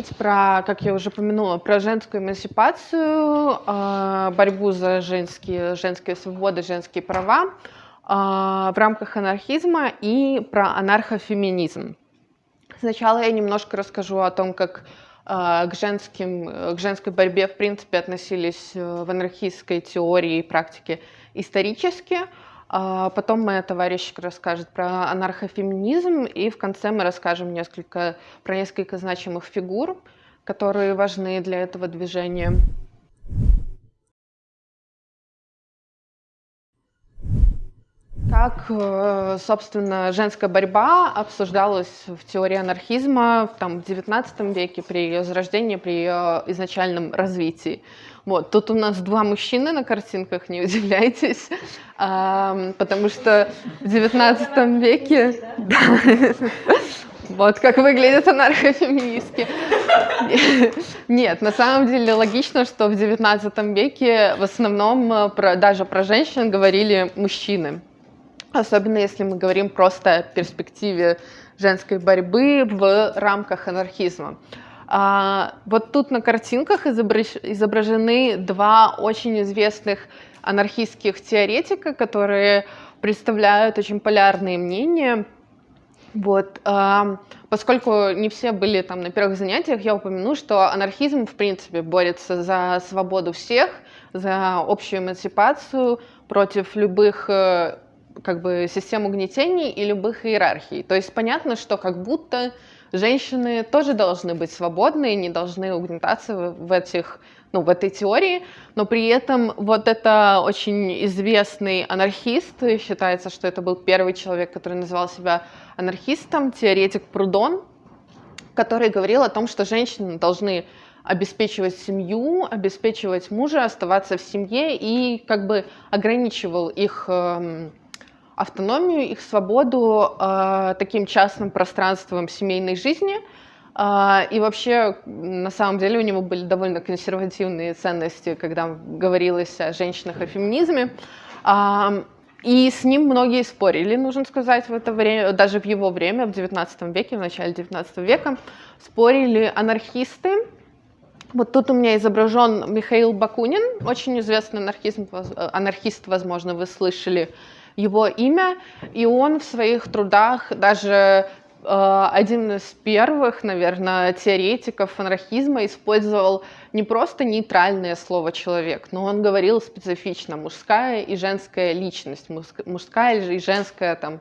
говорить про, как я уже упомянула, про женскую эмансипацию, а, борьбу за женские, женские свободы, женские права а, в рамках анархизма и про анархофеминизм. Сначала я немножко расскажу о том, как к, женским, к женской борьбе в принципе относились э, в анархистской теории и практике исторически, а потом моя товарищка расскажет про анархофеминизм, и в конце мы расскажем несколько, про несколько значимых фигур, которые важны для этого движения. Как, э, собственно, женская борьба обсуждалась в теории анархизма там, в XIX веке при ее зарождении, при ее изначальном развитии. Вот. Тут у нас два мужчины на картинках, не удивляйтесь, а, потому что в XIX веке... Вот как выглядят анархофеминистки. Нет, на самом деле логично, что в XIX веке в основном э, про, даже про женщин говорили мужчины. Особенно если мы говорим просто о перспективе женской борьбы в рамках анархизма. А, вот тут на картинках изображены два очень известных анархистских теоретика, которые представляют очень полярные мнения. Вот, а, поскольку не все были там на первых занятиях, я упомяну, что анархизм в принципе борется за свободу всех, за общую эмансипацию против любых э, как бы систем угнетений и любых иерархий. То есть понятно, что как будто женщины тоже должны быть свободны и не должны угнетаться в этих ну, в этой теории, но при этом вот это очень известный анархист, считается, что это был первый человек, который называл себя анархистом, теоретик Прудон, который говорил о том, что женщины должны обеспечивать семью, обеспечивать мужа, оставаться в семье и как бы ограничивал их эм, автономию, их свободу э, таким частным пространством семейной жизни. Э, и вообще, на самом деле, у него были довольно консервативные ценности, когда говорилось о женщинах, о феминизме. Э, и с ним многие спорили, нужно сказать, в это время, даже в его время, в 19 веке, в начале 19 века, спорили анархисты. Вот тут у меня изображен Михаил Бакунин, очень известный анархизм, анархист, возможно, вы слышали его имя, и он в своих трудах даже э, один из первых, наверное, теоретиков анархизма использовал не просто нейтральное слово «человек», но он говорил специфично «мужская и женская личность», «мужская и женская там,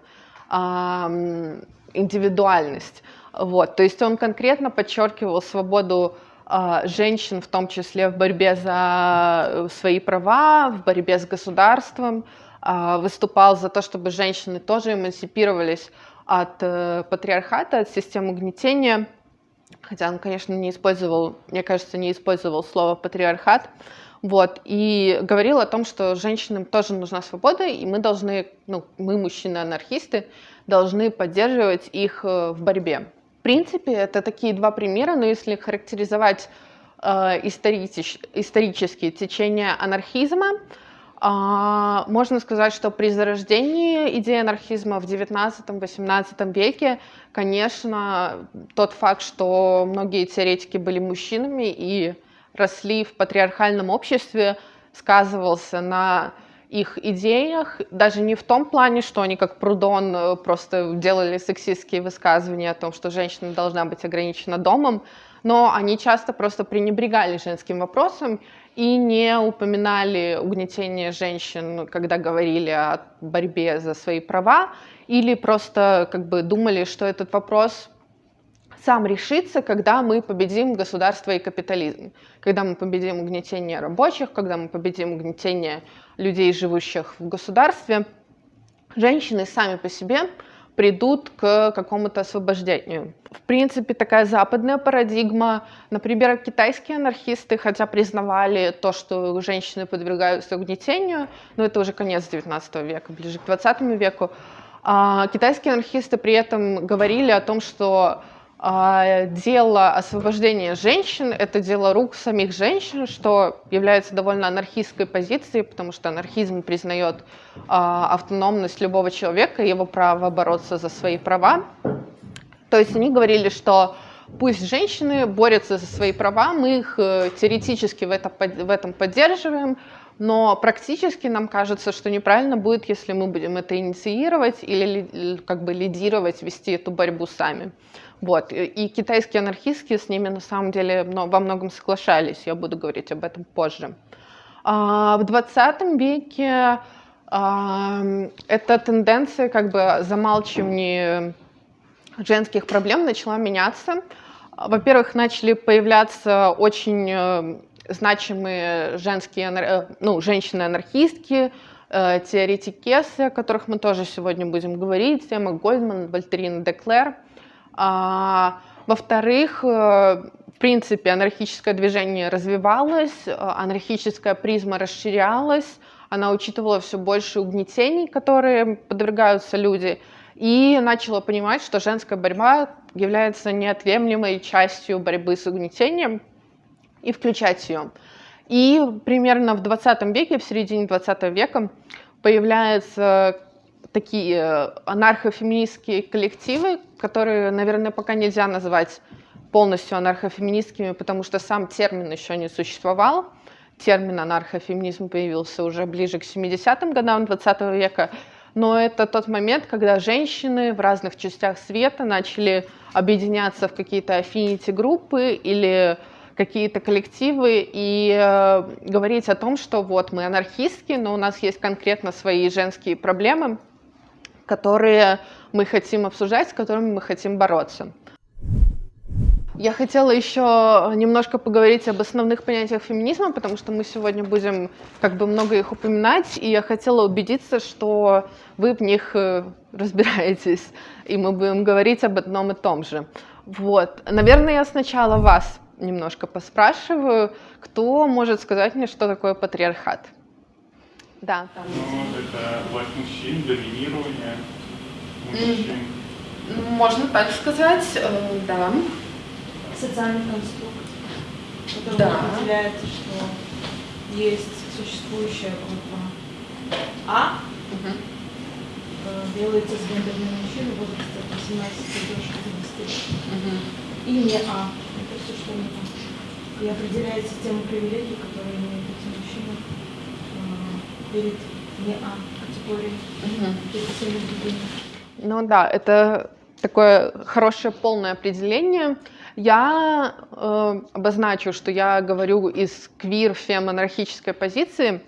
индивидуальность». Вот. То есть он конкретно подчеркивал свободу э, женщин, в том числе в борьбе за свои права, в борьбе с государством, выступал за то, чтобы женщины тоже эмансипировались от э, патриархата, от системы угнетения. Хотя он, конечно, не использовал, мне кажется, не использовал слово патриархат. Вот, и говорил о том, что женщинам тоже нужна свобода, и мы должны, ну, мы, мужчины-анархисты, должны поддерживать их э, в борьбе. В принципе, это такие два примера, но если характеризовать э, историч, исторические течения анархизма, а, можно сказать, что при зарождении идеи анархизма в 19-18 веке, конечно, тот факт, что многие теоретики были мужчинами и росли в патриархальном обществе, сказывался на их идеях, даже не в том плане, что они как Прудон просто делали сексистские высказывания о том, что женщина должна быть ограничена домом, но они часто просто пренебрегали женским вопросом и не упоминали угнетение женщин, когда говорили о борьбе за свои права, или просто как бы думали, что этот вопрос сам решится, когда мы победим государство и капитализм, когда мы победим угнетение рабочих, когда мы победим угнетение людей, живущих в государстве. Женщины сами по себе придут к какому-то освобождению. В принципе, такая западная парадигма, например, китайские анархисты, хотя признавали то, что женщины подвергаются угнетению, но это уже конец 19 века, ближе к 20 веку, а китайские анархисты при этом говорили о том, что а, дело освобождения женщин — это дело рук самих женщин, что является довольно анархистской позицией, потому что анархизм признает а, автономность любого человека его право бороться за свои права. То есть они говорили, что Пусть женщины борются за свои права, мы их э, теоретически в, это, в этом поддерживаем, но практически нам кажется, что неправильно будет, если мы будем это инициировать или как бы лидировать, вести эту борьбу сами. Вот. И китайские анархистки с ними на самом деле во многом соглашались, я буду говорить об этом позже. А в 20 веке эта тенденция как бы замалчивания женских проблем начала меняться. Во-первых, начали появляться очень э, значимые женские, э, ну, женщины-анархистки, э, теоретикесы, о которых мы тоже сегодня будем говорить, Эмма Гольдман, Вольтерина Деклер. А, во-вторых, в принципе, анархическое движение развивалось, анархическая призма расширялась, она учитывала все больше угнетений, которые подвергаются люди, и начала понимать, что женская борьба является неотъемлемой частью борьбы с угнетением, и включать ее. И примерно в 20 веке, в середине 20 века, появляются такие анархофеминистские коллективы, которые, наверное, пока нельзя назвать полностью анархофеминистскими, потому что сам термин еще не существовал. Термин анархофеминизм появился уже ближе к 70-м годам 20 века, но это тот момент, когда женщины в разных частях света начали объединяться в какие-то афfinity-группы или какие-то коллективы и э, говорить о том, что вот мы анархистки, но у нас есть конкретно свои женские проблемы, которые мы хотим обсуждать, с которыми мы хотим бороться. Я хотела еще немножко поговорить об основных понятиях феминизма, потому что мы сегодня будем как бы много их упоминать, и я хотела убедиться, что вы в них э, разбираетесь, и мы будем говорить об одном и том же. Вот. Наверное, я сначала вас немножко поспрашиваю, кто может сказать мне, что такое патриархат? Да. Там. Ну, это власть мужчин, доминирование мужчин. Можно так сказать, э, да социальный конструкт, который да. определяет, что есть существующая группа А, угу. делается с гендерными мужчины в возрасте от 18 до 60 лет. Угу. И не А. Это все, что не А. И определяет систему привилегий, которые имеют э, перед не А категорией. Угу. Ну да, это такое хорошее полное определение. Я э, обозначу, что я говорю из квир-фем-анархической позиции,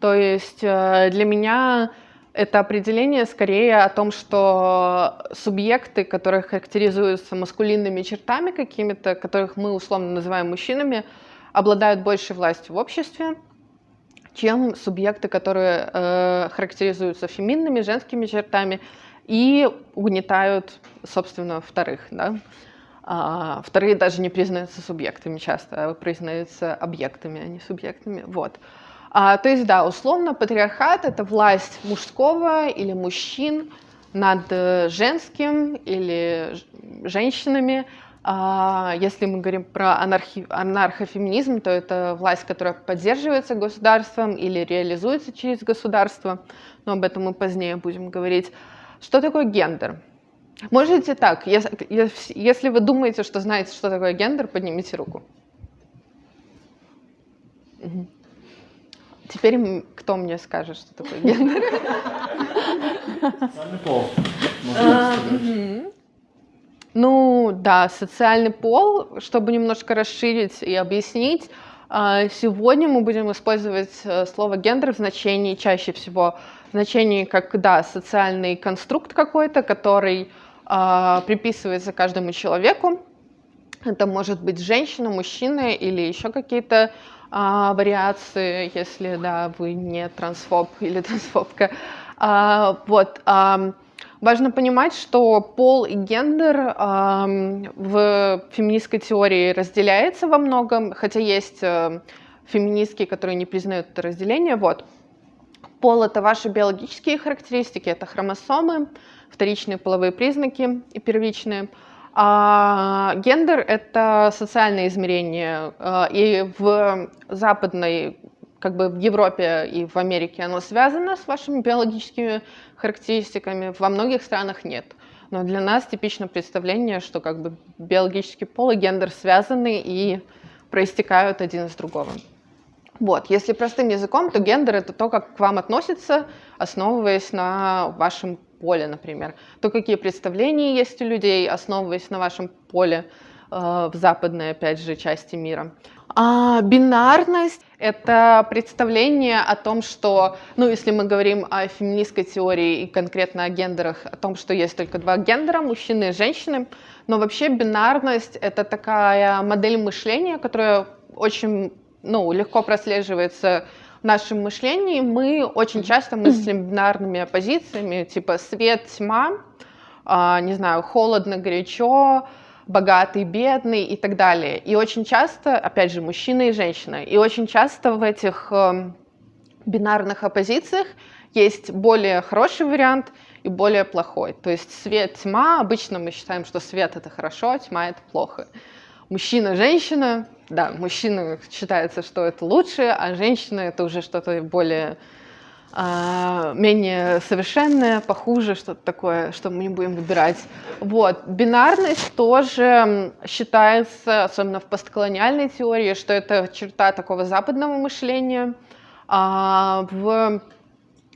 то есть э, для меня это определение скорее о том, что субъекты, которые характеризуются маскулинными чертами какими-то, которых мы условно называем мужчинами, обладают большей властью в обществе, чем субъекты, которые э, характеризуются феминными, женскими чертами и угнетают, собственно, вторых. Да? А, вторые даже не признаются субъектами часто, а признаются объектами, а не субъектами. Вот. А, то есть, да, условно, патриархат — это власть мужского или мужчин над э, женским или женщинами. А, если мы говорим про анархи, анархофеминизм, то это власть, которая поддерживается государством или реализуется через государство, но об этом мы позднее будем говорить. Что такое гендер? Можете так, если вы думаете, что знаете, что такое гендер, поднимите руку. Угу. Теперь кто мне скажет, что такое гендер? Социальный пол. Ну да, социальный пол, чтобы немножко расширить и объяснить, а, сегодня мы будем использовать э, слово гендер в значении чаще всего в значении как да, социальный конструкт какой-то, который а, приписывается каждому человеку. Это может быть женщина, мужчина или еще какие-то а, вариации, если да, вы не трансфоб или трансфобка. А, вот. А, важно понимать, что пол и гендер а, в феминистской теории разделяется во многом, хотя есть а, феминистки, которые не признают это разделение. Вот. Пол — это ваши биологические характеристики, это хромосомы, вторичные половые признаки и первичные. А гендер — это социальное измерение, а, и в западной, как бы в Европе и в Америке оно связано с вашими биологическими характеристиками, во многих странах нет. Но для нас типично представление, что как бы биологический пол и гендер связаны и проистекают один из другого. Вот, если простым языком, то гендер это то, как к вам относятся, основываясь на вашем поле, например. То, какие представления есть у людей, основываясь на вашем поле э, в западной, опять же, части мира. А бинарность — это представление о том, что, ну, если мы говорим о феминистской теории и конкретно о гендерах, о том, что есть только два гендера, мужчины и женщины, но вообще бинарность — это такая модель мышления, которая очень, ну, легко прослеживается в нашем мышлении. Мы очень часто мыслим бинарными оппозициями, типа свет, тьма, а, не знаю, холодно, горячо, богатый, бедный и так далее. И очень часто, опять же, мужчина и женщина, и очень часто в этих э, бинарных оппозициях есть более хороший вариант и более плохой. То есть свет, тьма, обычно мы считаем, что свет это хорошо, тьма это плохо. Мужчина, женщина, да, мужчина считается, что это лучше, а женщина это уже что-то более а, менее совершенное, похуже, что-то такое, что мы не будем выбирать. Вот. Бинарность тоже считается, особенно в постколониальной теории, что это черта такого западного мышления. А в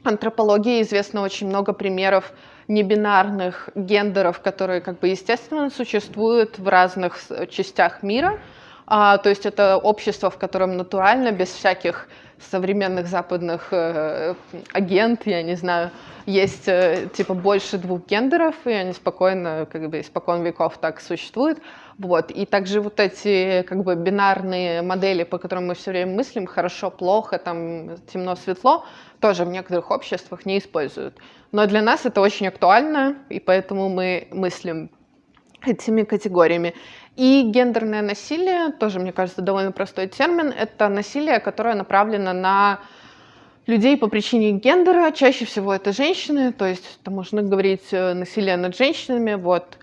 антропологии известно очень много примеров небинарных гендеров, которые как бы естественно существуют в разных частях мира. А, то есть это общество, в котором натурально, без всяких современных западных э, агент, я не знаю, есть э, типа больше двух гендеров, и они спокойно, как бы испокон веков так существуют. Вот. И также вот эти как бы бинарные модели, по которым мы все время мыслим, хорошо, плохо, там темно, светло, тоже в некоторых обществах не используют. Но для нас это очень актуально, и поэтому мы мыслим этими категориями. И гендерное насилие, тоже, мне кажется, довольно простой термин, это насилие, которое направлено на людей по причине гендера, чаще всего это женщины, то есть это можно говорить э, насилие над женщинами, вот,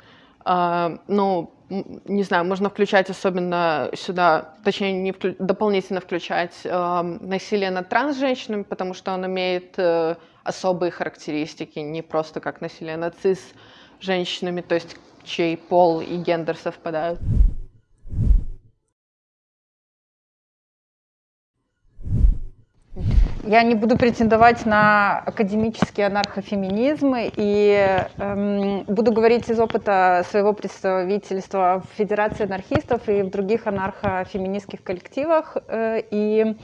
э, ну, не знаю, можно включать особенно сюда, точнее, не вклю, дополнительно включать э, насилие над трансженщинами, потому что он имеет э, особые характеристики, не просто как насилие над цис женщинами, то есть чей пол и гендер совпадают. Я не буду претендовать на академический анархофеминизм и эм, буду говорить из опыта своего представительства в Федерации анархистов и в других анархофеминистских коллективах. Э, и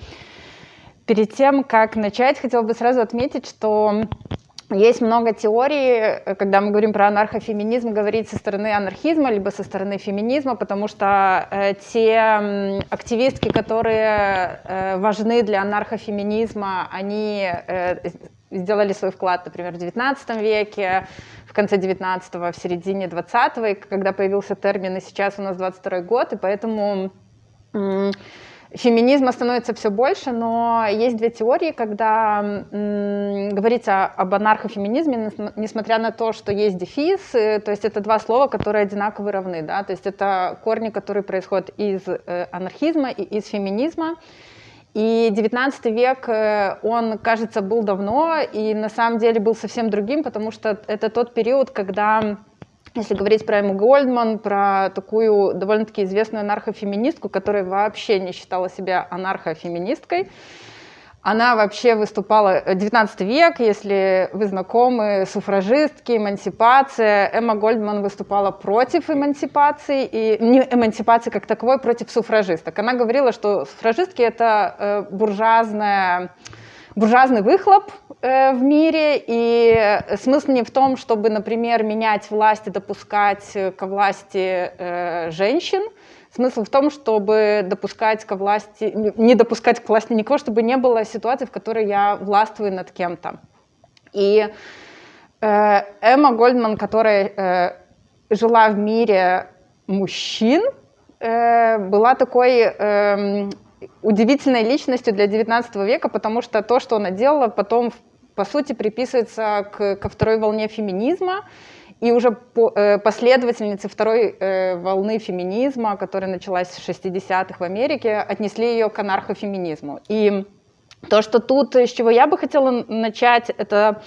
перед тем, как начать, хотела бы сразу отметить, что есть много теорий, э, когда мы говорим про анархофеминизм, говорить со стороны анархизма, либо со стороны феминизма, потому что э, те активистки, которые э, важны для анархофеминизма, они э, сделали свой вклад, например, в XIX веке, в конце XIX, в середине XX, когда появился термин, и сейчас у нас 22 год, и поэтому феминизма становится все больше, но есть две теории, когда говорится об анархофеминизме, несмотря на то, что есть дефис, то есть это два слова, которые одинаково равны, да, то есть это корни, которые происходят из э, анархизма и из феминизма. И 19 век, э, он, кажется, был давно, и на самом деле был совсем другим, потому что это тот период, когда если говорить про Эмму Гольдман, про такую довольно-таки известную анархофеминистку, которая вообще не считала себя анархофеминисткой, она вообще выступала, 19 век, если вы знакомы, суфражистки, эмансипация. Эмма Гольдман выступала против эмансипации, и не эмансипации как таковой, против суфражисток. Она говорила, что суфражистки — это э, буржуазная буржуазный выхлоп э, в мире, и смысл не в том, чтобы, например, менять власть и допускать ко власти э, женщин, смысл в том, чтобы допускать ко власти, не допускать к власти никого, чтобы не было ситуации, в которой я властвую над кем-то. И э, Эмма Гольдман, которая э, жила в мире мужчин, э, была такой э, удивительной личностью для 19 века, потому что то, что она делала, потом, по сути, приписывается к, ко второй волне феминизма, и уже по, э, последовательницы второй э, волны феминизма, которая началась в 60-х в Америке, отнесли ее к анархофеминизму. И то, что тут, с чего я бы хотела начать, это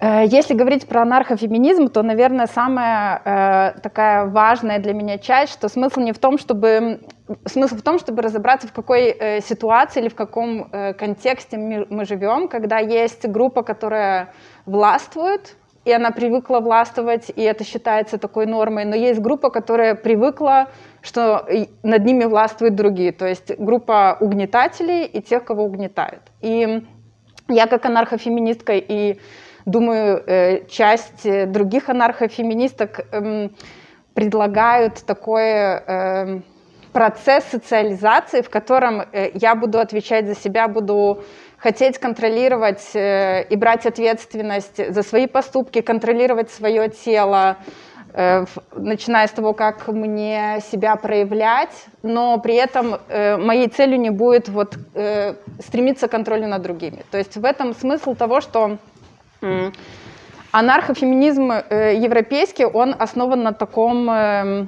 если говорить про анархофеминизм, то, наверное, самая э, такая важная для меня часть, что смысл не в том, чтобы смысл в том, чтобы разобраться, в какой э, ситуации или в каком э, контексте мы, мы живем, когда есть группа, которая властвует, и она привыкла властвовать, и это считается такой нормой, но есть группа, которая привыкла, что над ними властвуют другие, то есть группа угнетателей и тех, кого угнетают. И я как анархофеминистка и думаю, э, часть э, других анархофеминисток эм, предлагают такой эм, процесс социализации, в котором э, я буду отвечать за себя, буду хотеть контролировать и брать ответственность за свои поступки, контролировать свое тело, начиная с того, как мне себя проявлять, но при этом моей целью не будет вот, стремиться к контролю над другими. То есть в этом смысл того, что Анархофеминизм э, европейский, он основан на таком э,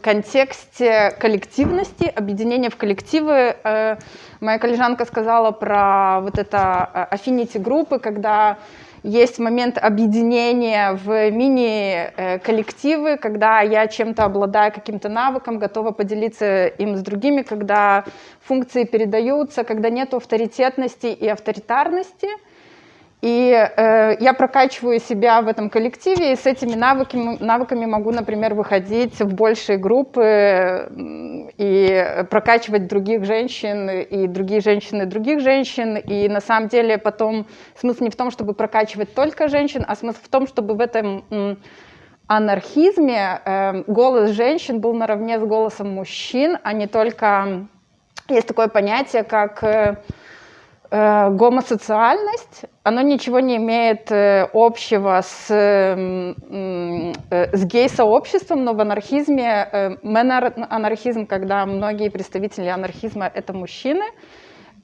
контексте коллективности, объединения в коллективы. Э, моя коллежанка сказала про вот это affinity группы, когда есть момент объединения в мини-коллективы, когда я чем-то обладаю каким-то навыком, готова поделиться им с другими, когда функции передаются, когда нет авторитетности и авторитарности – и э, я прокачиваю себя в этом коллективе, и с этими навыками, навыками могу, например, выходить в большие группы и прокачивать других женщин, и другие женщины других женщин. И на самом деле потом смысл не в том, чтобы прокачивать только женщин, а смысл в том, чтобы в этом анархизме э, голос женщин был наравне с голосом мужчин, а не только... Есть такое понятие, как... Э, гомосоциальность, оно ничего не имеет э, общего с, э, с гей-сообществом, но в анархизме, мен-анархизм, когда многие представители анархизма — это мужчины,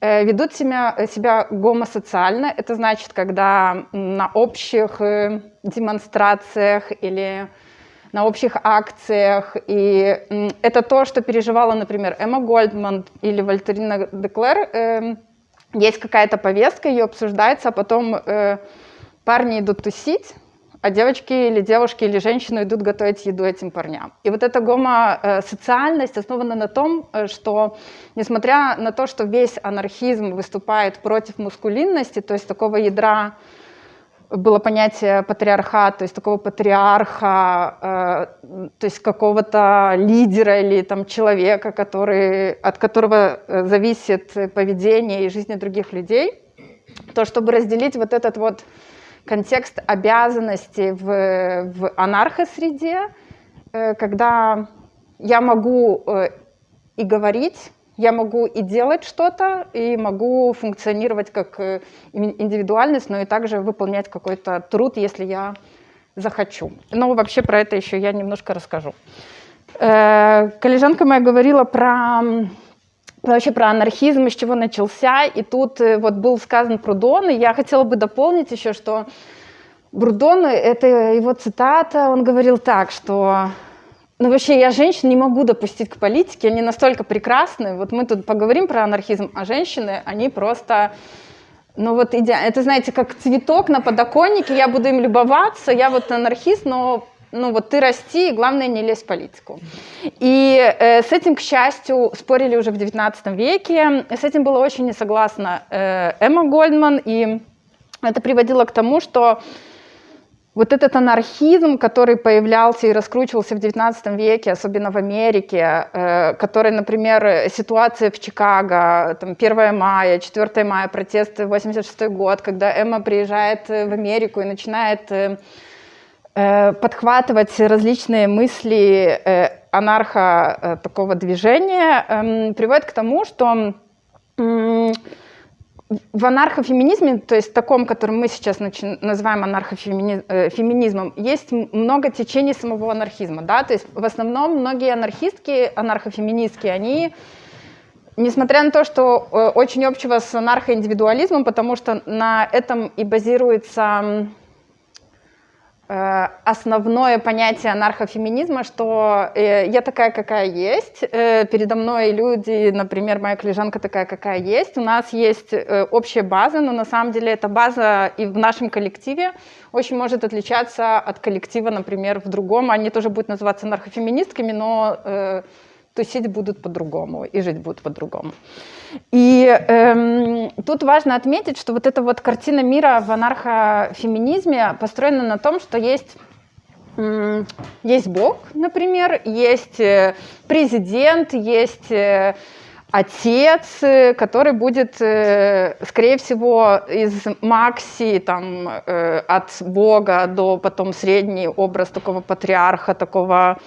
ведут себя, себя гомосоциально. Это значит, когда на общих демонстрациях или на общих акциях. И это то, что переживала, например, Эмма Гольдман или Вольтерина Деклер, эм, есть какая-то повестка, ее обсуждается, а потом э, парни идут тусить, а девочки или девушки или женщины идут готовить еду этим парням. И вот эта гомосоциальность основана на том, э, что несмотря на то, что весь анархизм выступает против мускулинности, то есть такого ядра было понятие патриархат, то есть такого патриарха, э, то есть какого-то лидера или там человека, который, от которого э, зависит поведение и жизнь других людей, то чтобы разделить вот этот вот контекст обязанностей в, в анархосреде, э, когда я могу э, и говорить, я могу и делать что-то, и могу функционировать как э, индивидуальность, но и также выполнять какой-то труд, если я захочу. Но вообще про это еще я немножко расскажу. Э, коллежанка моя говорила про вообще про анархизм, из чего начался, и тут э, вот был сказан Прудон, и я хотела бы дополнить еще, что Брудон, это его цитата, он говорил так, что ну, вообще, я женщин не могу допустить к политике, они настолько прекрасны. Вот мы тут поговорим про анархизм, а женщины, они просто... Ну вот идеально. Это, знаете, как цветок на подоконнике, я буду им любоваться, я вот анархист, но ну вот ты расти, и главное не лезь в политику. И э, с этим, к счастью, спорили уже в 19 веке. С этим была очень не согласна э, Эмма Гольдман, и это приводило к тому, что вот этот анархизм, который появлялся и раскручивался в XIX веке, особенно в Америке, э, который, например, ситуация в Чикаго, там, 1 мая, 4 мая, протесты, 86 год, когда Эмма приезжает в Америку и начинает э, э, подхватывать различные мысли анарха такого движения, эм, приводит к тому, что в анархофеминизме, то есть таком, который мы сейчас называем анархофеминизмом, э, есть много течений самого анархизма. Да? То есть в основном многие анархистки, анархофеминистки, они, несмотря на то, что э, очень общего с анархоиндивидуализмом, потому что на этом и базируется основное понятие анархофеминизма, что э, я такая, какая есть, э, передо мной люди, например, моя коллежанка такая, какая есть, у нас есть общая база, но на самом деле эта база и в нашем коллективе очень может отличаться от коллектива, например, в другом. Они тоже будут называться анархофеминистками, но тусить будут по-другому и жить будут по-другому. И эм, тут важно отметить, что вот эта вот картина мира в анархофеминизме построена на том, что есть есть Бог, например, есть э, президент, есть э, отец, э, который будет, скорее всего, из Макси, там, от Бога до потом средний образ такого патриарха, такого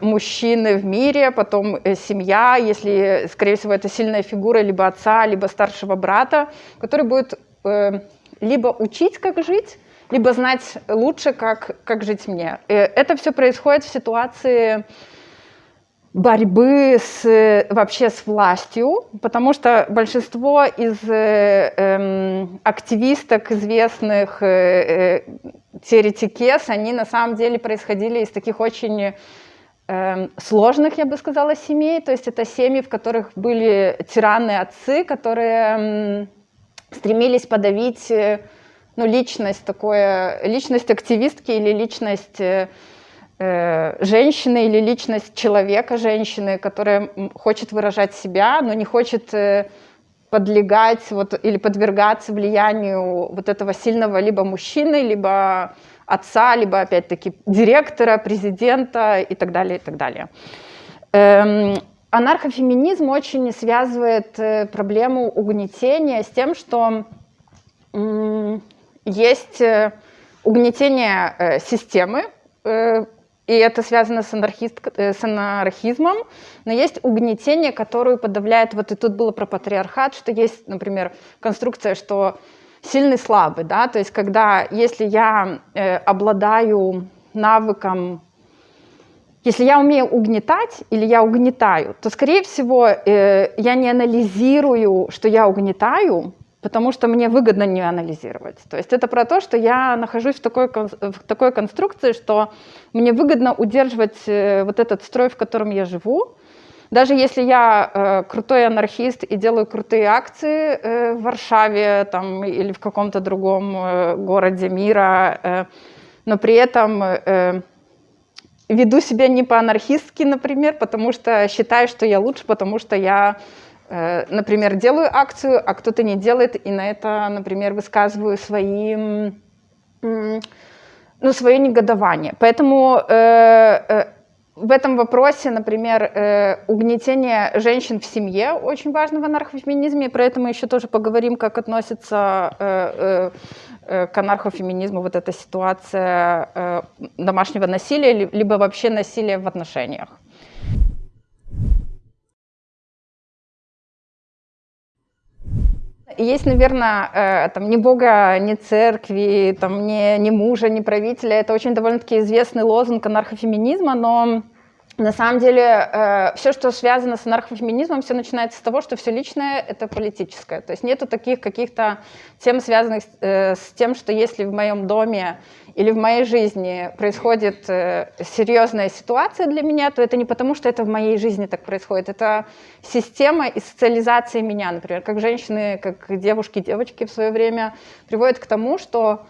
мужчины в мире, потом э, семья, если, скорее всего, это сильная фигура либо отца, либо старшего брата, который будет э, либо учить, как жить, либо знать лучше, как, как жить мне. Это все происходит в ситуации борьбы с, вообще с властью, потому что большинство из э, э, активисток известных э, теоретикес, они на самом деле происходили из таких очень сложных, я бы сказала, семей. То есть это семьи, в которых были тираны-отцы, которые стремились подавить э, ну, личность, такое, личность активистки или личность э, э, женщины или личность человека, женщины, которая хочет выражать себя, но не хочет подлегать вот, или подвергаться влиянию вот этого сильного либо мужчины, либо отца, либо опять-таки директора, президента и так далее, и так далее. Эм, анархофеминизм очень связывает э, проблему угнетения с тем, что есть э, угнетение э, системы, и это связано с, анархист, с анархизмом, но есть угнетение, которое подавляет, вот и тут было про патриархат, что есть, например, конструкция, что сильный, слабый, да, то есть когда, если я э, обладаю навыком, если я умею угнетать или я угнетаю, то, скорее всего, э, я не анализирую, что я угнетаю, потому что мне выгодно не анализировать. То есть это про то, что я нахожусь в такой, в такой конструкции, что мне выгодно удерживать э, вот этот строй, в котором я живу, даже если я э, крутой анархист и делаю крутые акции э, в Варшаве там, или в каком-то другом э, городе мира, э, но при этом э, веду себя не по-анархистски, например, потому что считаю, что я лучше, потому что я, э, например, делаю акцию, а кто-то не делает, и на это, например, высказываю свои, ну, свое негодование. Поэтому э, э, в этом вопросе, например, э, угнетение женщин в семье очень важно в анархофеминизме, про это мы еще тоже поговорим, как относится э, э, к анархофеминизму вот эта ситуация домашнего насилия, либо вообще насилия в отношениях. Есть, наверное, там ни Бога, ни церкви, там, ни, ни мужа, ни правителя. Это очень довольно-таки известный лозунг анархофеминизма, но на самом деле, э, все, что связано с анархофеминизмом, все начинается с того, что все личное — это политическое. То есть нету таких каких-то тем, связанных э, с тем, что если в моем доме или в моей жизни происходит э, серьезная ситуация для меня, то это не потому, что это в моей жизни так происходит. Это система и социализация меня, например, как женщины, как девушки, девочки в свое время приводят к тому, что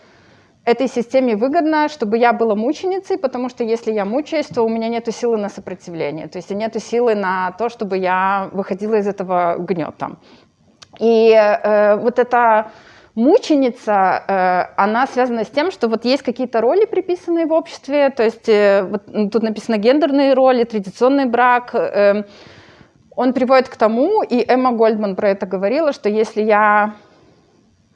этой системе выгодно, чтобы я была мученицей, потому что если я мучаюсь, то у меня нет силы на сопротивление, то есть нет силы на то, чтобы я выходила из этого гнета. И э, вот эта мученица, э, она связана с тем, что вот есть какие-то роли, приписанные в обществе, то есть э, вот тут написано гендерные роли, традиционный брак, э, он приводит к тому, и Эмма Гольдман про это говорила, что если я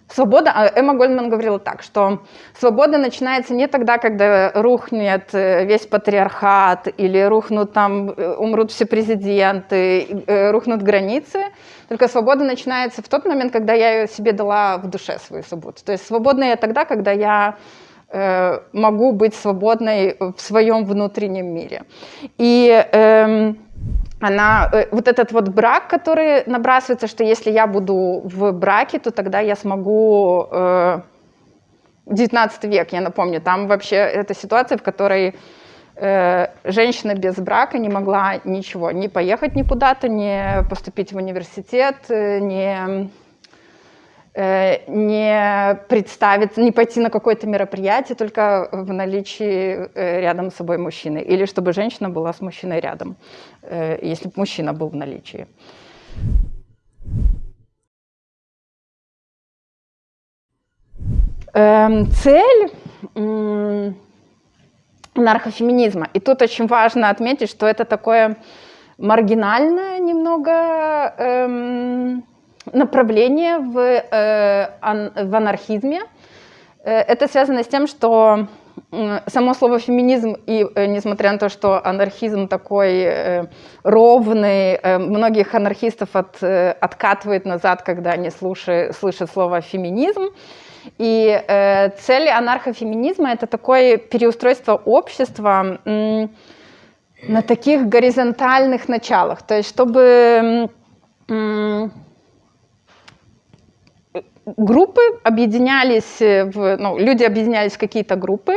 Свобода, а Эмма Гольдман говорила так, что свобода начинается не тогда, когда рухнет э, весь патриархат или рухнут там, э, умрут все президенты, э, рухнут границы, только свобода начинается в тот момент, когда я себе дала в душе свою свободу. То есть свободна я тогда, когда я могу быть свободной в своем внутреннем мире. И эм, она, э, вот этот вот брак, который набрасывается, что если я буду в браке, то тогда я смогу э, 19 век, я напомню, там вообще это ситуация, в которой э, женщина без брака не могла ничего, не поехать никуда-то, не поступить в университет, э, не Э, не представиться, не пойти на какое-то мероприятие только в наличии э, рядом с собой мужчины, или чтобы женщина была с мужчиной рядом, э, если бы мужчина был в наличии. Эм, цель наркофеминизма. И тут очень важно отметить, что это такое маргинальное немного эм, направление в, э, в анархизме. Э, это связано с тем, что само слово феминизм, и э, несмотря на то, что анархизм такой ровный, многих анархистов от, откатывает назад, когда они слушают, слышат слово феминизм. И э, цель анархофеминизма это такое переустройство общества на таких горизонтальных началах. То есть, чтобы группы объединялись, э, в, ну, люди объединялись в какие-то группы,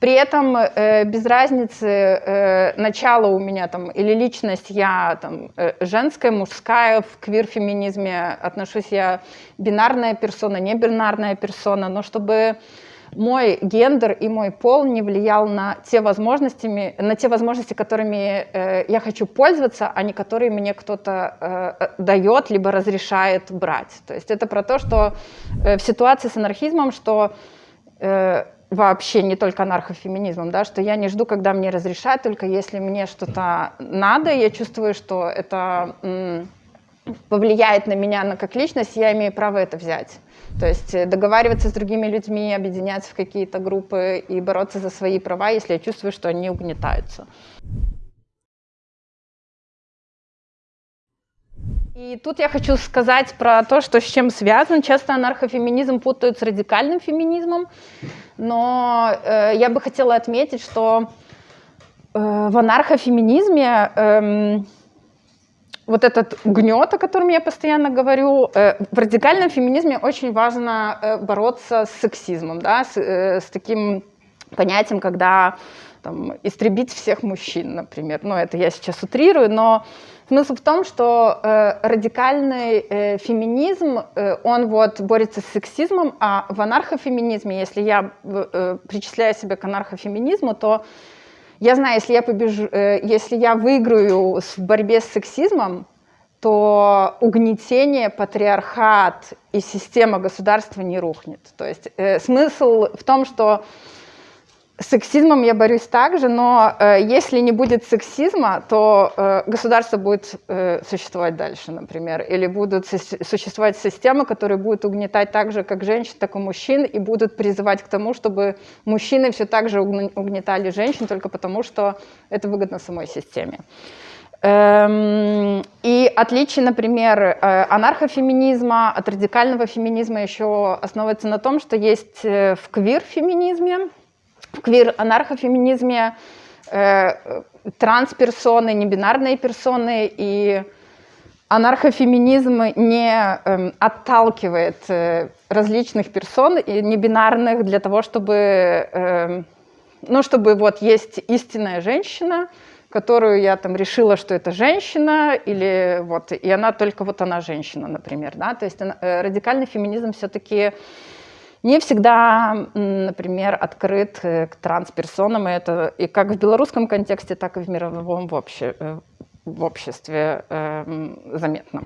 при этом э, без разницы э, начало у меня там или личность я там э, женская, мужская, в квир-феминизме отношусь я бинарная персона, не бинарная персона, но чтобы мой гендер и мой пол не влиял на те возможности, на те возможности, которыми э, я хочу пользоваться, а не которые мне кто-то э, дает, либо разрешает брать. То есть это про то, что э, в ситуации с анархизмом, что э, вообще не только анархофеминизмом, да, что я не жду, когда мне разрешают, только если мне что-то надо, я чувствую, что это повлияет на меня на как личность, я имею право это взять. То есть э, договариваться с другими людьми, объединяться в какие-то группы и бороться за свои права, если я чувствую, что они угнетаются. И тут я хочу сказать про то, что с чем связан. Часто анархофеминизм путают с радикальным феминизмом, но э, я бы хотела отметить, что э, в анархофеминизме э, вот этот гнет, о котором я постоянно говорю, э, в радикальном феминизме очень важно э, бороться с сексизмом, да, с, э, с таким понятием, когда там, истребить всех мужчин, например. Ну, это я сейчас утрирую, но смысл в том, что радикальный феминизм, он вот борется с сексизмом, а в анархофеминизме, если я причисляю себя к анархофеминизму, то я знаю, если я побежу, э, если я выиграю в борьбе с сексизмом, то угнетение, патриархат и система государства не рухнет. То есть э, смысл в том, что сексизмом я борюсь также, но э, если не будет сексизма, то э, государство будет э, существовать дальше, например, или будут существовать системы, которые будут угнетать так же, как женщин, так и мужчин, и будут призывать к тому, чтобы мужчины все так же угнетали женщин, только потому что это выгодно самой системе. Эм, и отличие, например, э, анархофеминизма от радикального феминизма еще основывается на том, что есть э, в квир-феминизме, в квир-анархофеминизме э, трансперсоны, небинарные персоны, и анархофеминизм не э, отталкивает э, различных персон и небинарных для того, чтобы, э, ну, чтобы вот есть истинная женщина, которую я там решила, что это женщина, или вот, и она только вот она женщина, например, да, то есть э, радикальный феминизм все-таки не всегда, например, открыт э, к трансперсонам, и это и как в белорусском контексте, так и в мировом в, обще, э, в обществе э, заметно.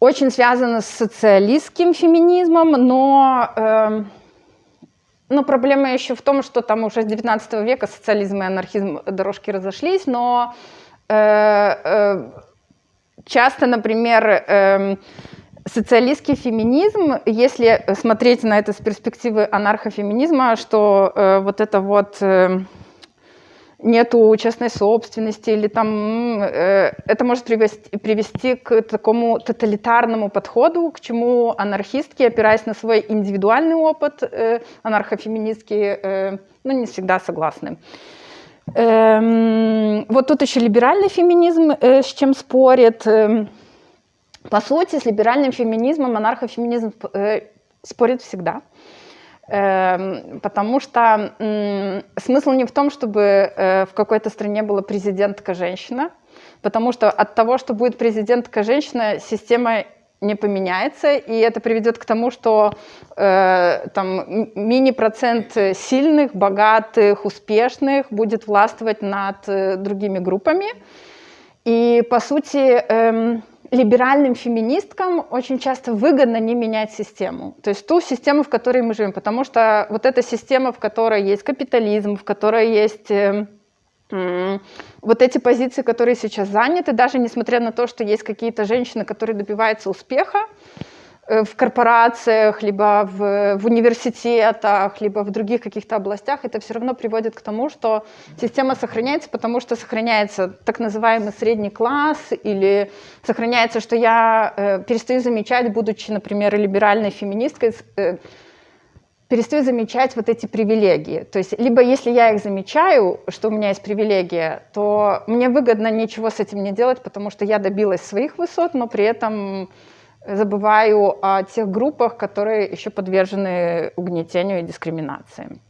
Очень связано с социалистским феминизмом, но, э, но проблема еще в том, что там уже с 19 века социализм и анархизм дорожки разошлись, но э, э, часто, например, э, социалистский феминизм, если смотреть на это с перспективы анархофеминизма, что э, вот это вот э, нету частной собственности или там э, это может привести, привести к такому тоталитарному подходу, к чему анархистки, опираясь на свой индивидуальный опыт, э, анархофеминистки, э, ну не всегда согласны. Эм, вот тут еще либеральный феминизм э, с чем спорит. Э, по сути, с либеральным феминизмом анархофеминизм э, спорит всегда. Эм, потому что смысл не в том, чтобы э, в какой-то стране была президентка женщина, потому что от того, что будет президентка женщина, система не поменяется, и это приведет к тому, что э, там мини-процент сильных, богатых, успешных будет властвовать над э, другими группами. И, по сути, э, либеральным феминисткам очень часто выгодно не менять систему, то есть ту систему, в которой мы живем, потому что вот эта система, в которой есть капитализм, в которой есть... Э, вот эти позиции, которые сейчас заняты, даже несмотря на то, что есть какие-то женщины, которые добиваются успеха в корпорациях, либо в, в университетах, либо в других каких-то областях, это все равно приводит к тому, что система сохраняется, потому что сохраняется так называемый средний класс, или сохраняется, что я э, перестаю замечать, будучи, например, либеральной феминисткой, э, перестаю замечать вот эти привилегии. То есть либо если я их замечаю, что у меня есть привилегия, то мне выгодно ничего с этим не делать, потому что я добилась своих высот, но при этом забываю о тех группах, которые еще подвержены угнетению и дискриминации.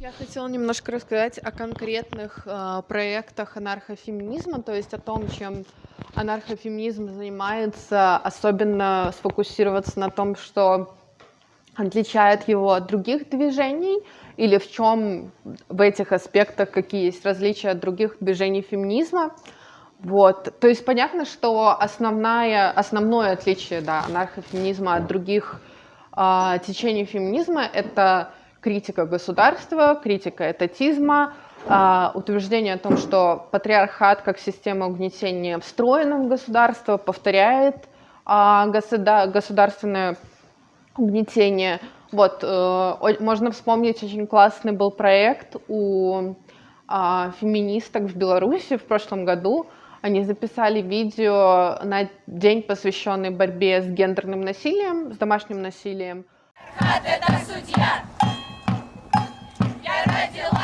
Я хотела немножко рассказать о конкретных э, проектах анархофеминизма, то есть о том, чем анархофеминизм занимается, особенно сфокусироваться на том, что отличает его от других движений, или в чем в этих аспектах какие есть различия от других движений феминизма. Вот. То есть понятно, что основное, основное отличие да, анархофеминизма от других э, течений феминизма — это критика государства, критика этатизма, а, утверждение о том, что патриархат как система угнетения встроена в государство, повторяет а, государственное угнетение. Вот, э, можно вспомнить, очень классный был проект у а, феминисток в Беларуси в прошлом году. Они записали видео на день, посвященный борьбе с гендерным насилием, с домашним насилием. Это судья! И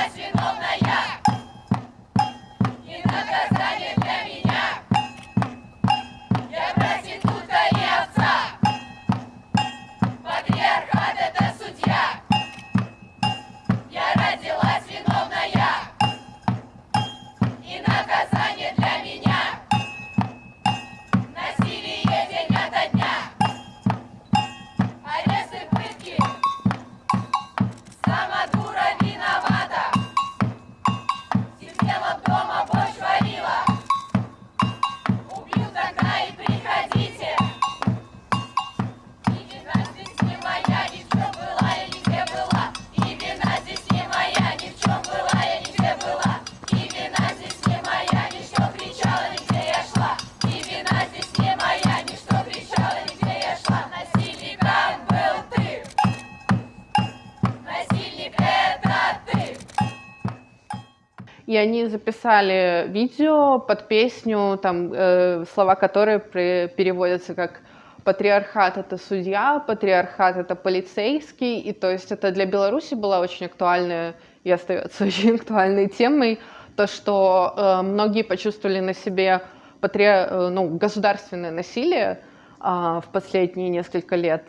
они записали видео под песню, там, э, слова которой при, переводятся как «патриархат — это судья», «патриархат — это полицейский». И то есть это для Беларуси была очень актуальная и остается очень актуальной темой, то, что э, многие почувствовали на себе патри... Э, ну, государственное насилие э, в последние несколько лет,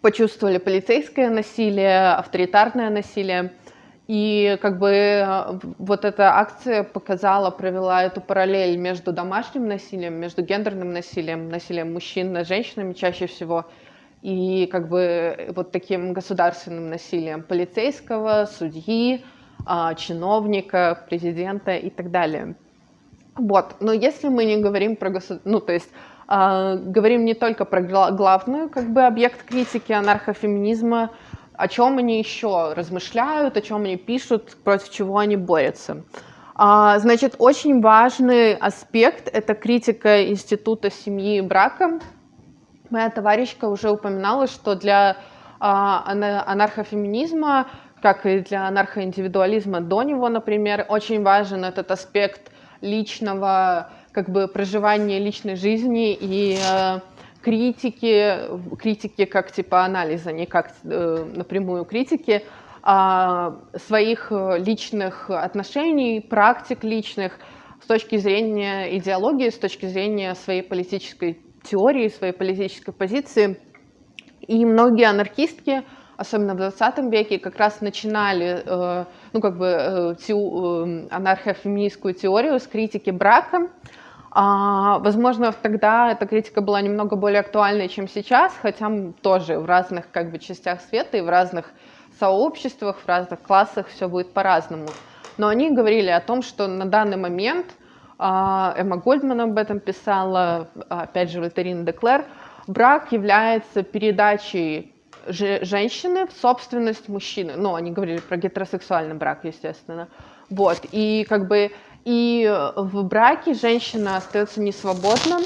почувствовали полицейское насилие, авторитарное насилие. И как бы э, вот эта акция показала, провела эту параллель между домашним насилием, между гендерным насилием, насилием мужчин над женщинами чаще всего, и как бы вот таким государственным насилием полицейского, судьи, а, чиновника, президента и так далее. Вот, но если мы не говорим про государство, ну то есть э, говорим не только про главную как бы объект критики анархофеминизма, о чем они еще размышляют, о чем они пишут, против чего они борются. А, значит, очень важный аспект – это критика института семьи и брака. Моя товарищка уже упоминала, что для а, анархофеминизма, как и для анархоиндивидуализма до него, например, очень важен этот аспект личного как бы проживания личной жизни и э, критики, критики как типа анализа, не как э, напрямую критики, а своих личных отношений, практик личных, с точки зрения идеологии, с точки зрения своей политической теории, своей политической позиции. И многие анархистки, особенно в 20 веке, как раз начинали э, ну, как бы, э, те, э, анархофеминистскую теорию с критики брака. А, возможно, тогда эта критика была немного более актуальной, чем сейчас, хотя тоже в разных как бы, частях света и в разных сообществах, в разных классах все будет по-разному. Но они говорили о том, что на данный момент, а, Эмма Гольдман об этом писала, опять же, Вольтерин Деклер, брак является передачей женщины в собственность мужчины. Ну, они говорили про гетеросексуальный брак, естественно. Вот, и как бы и в браке женщина остается несвободна,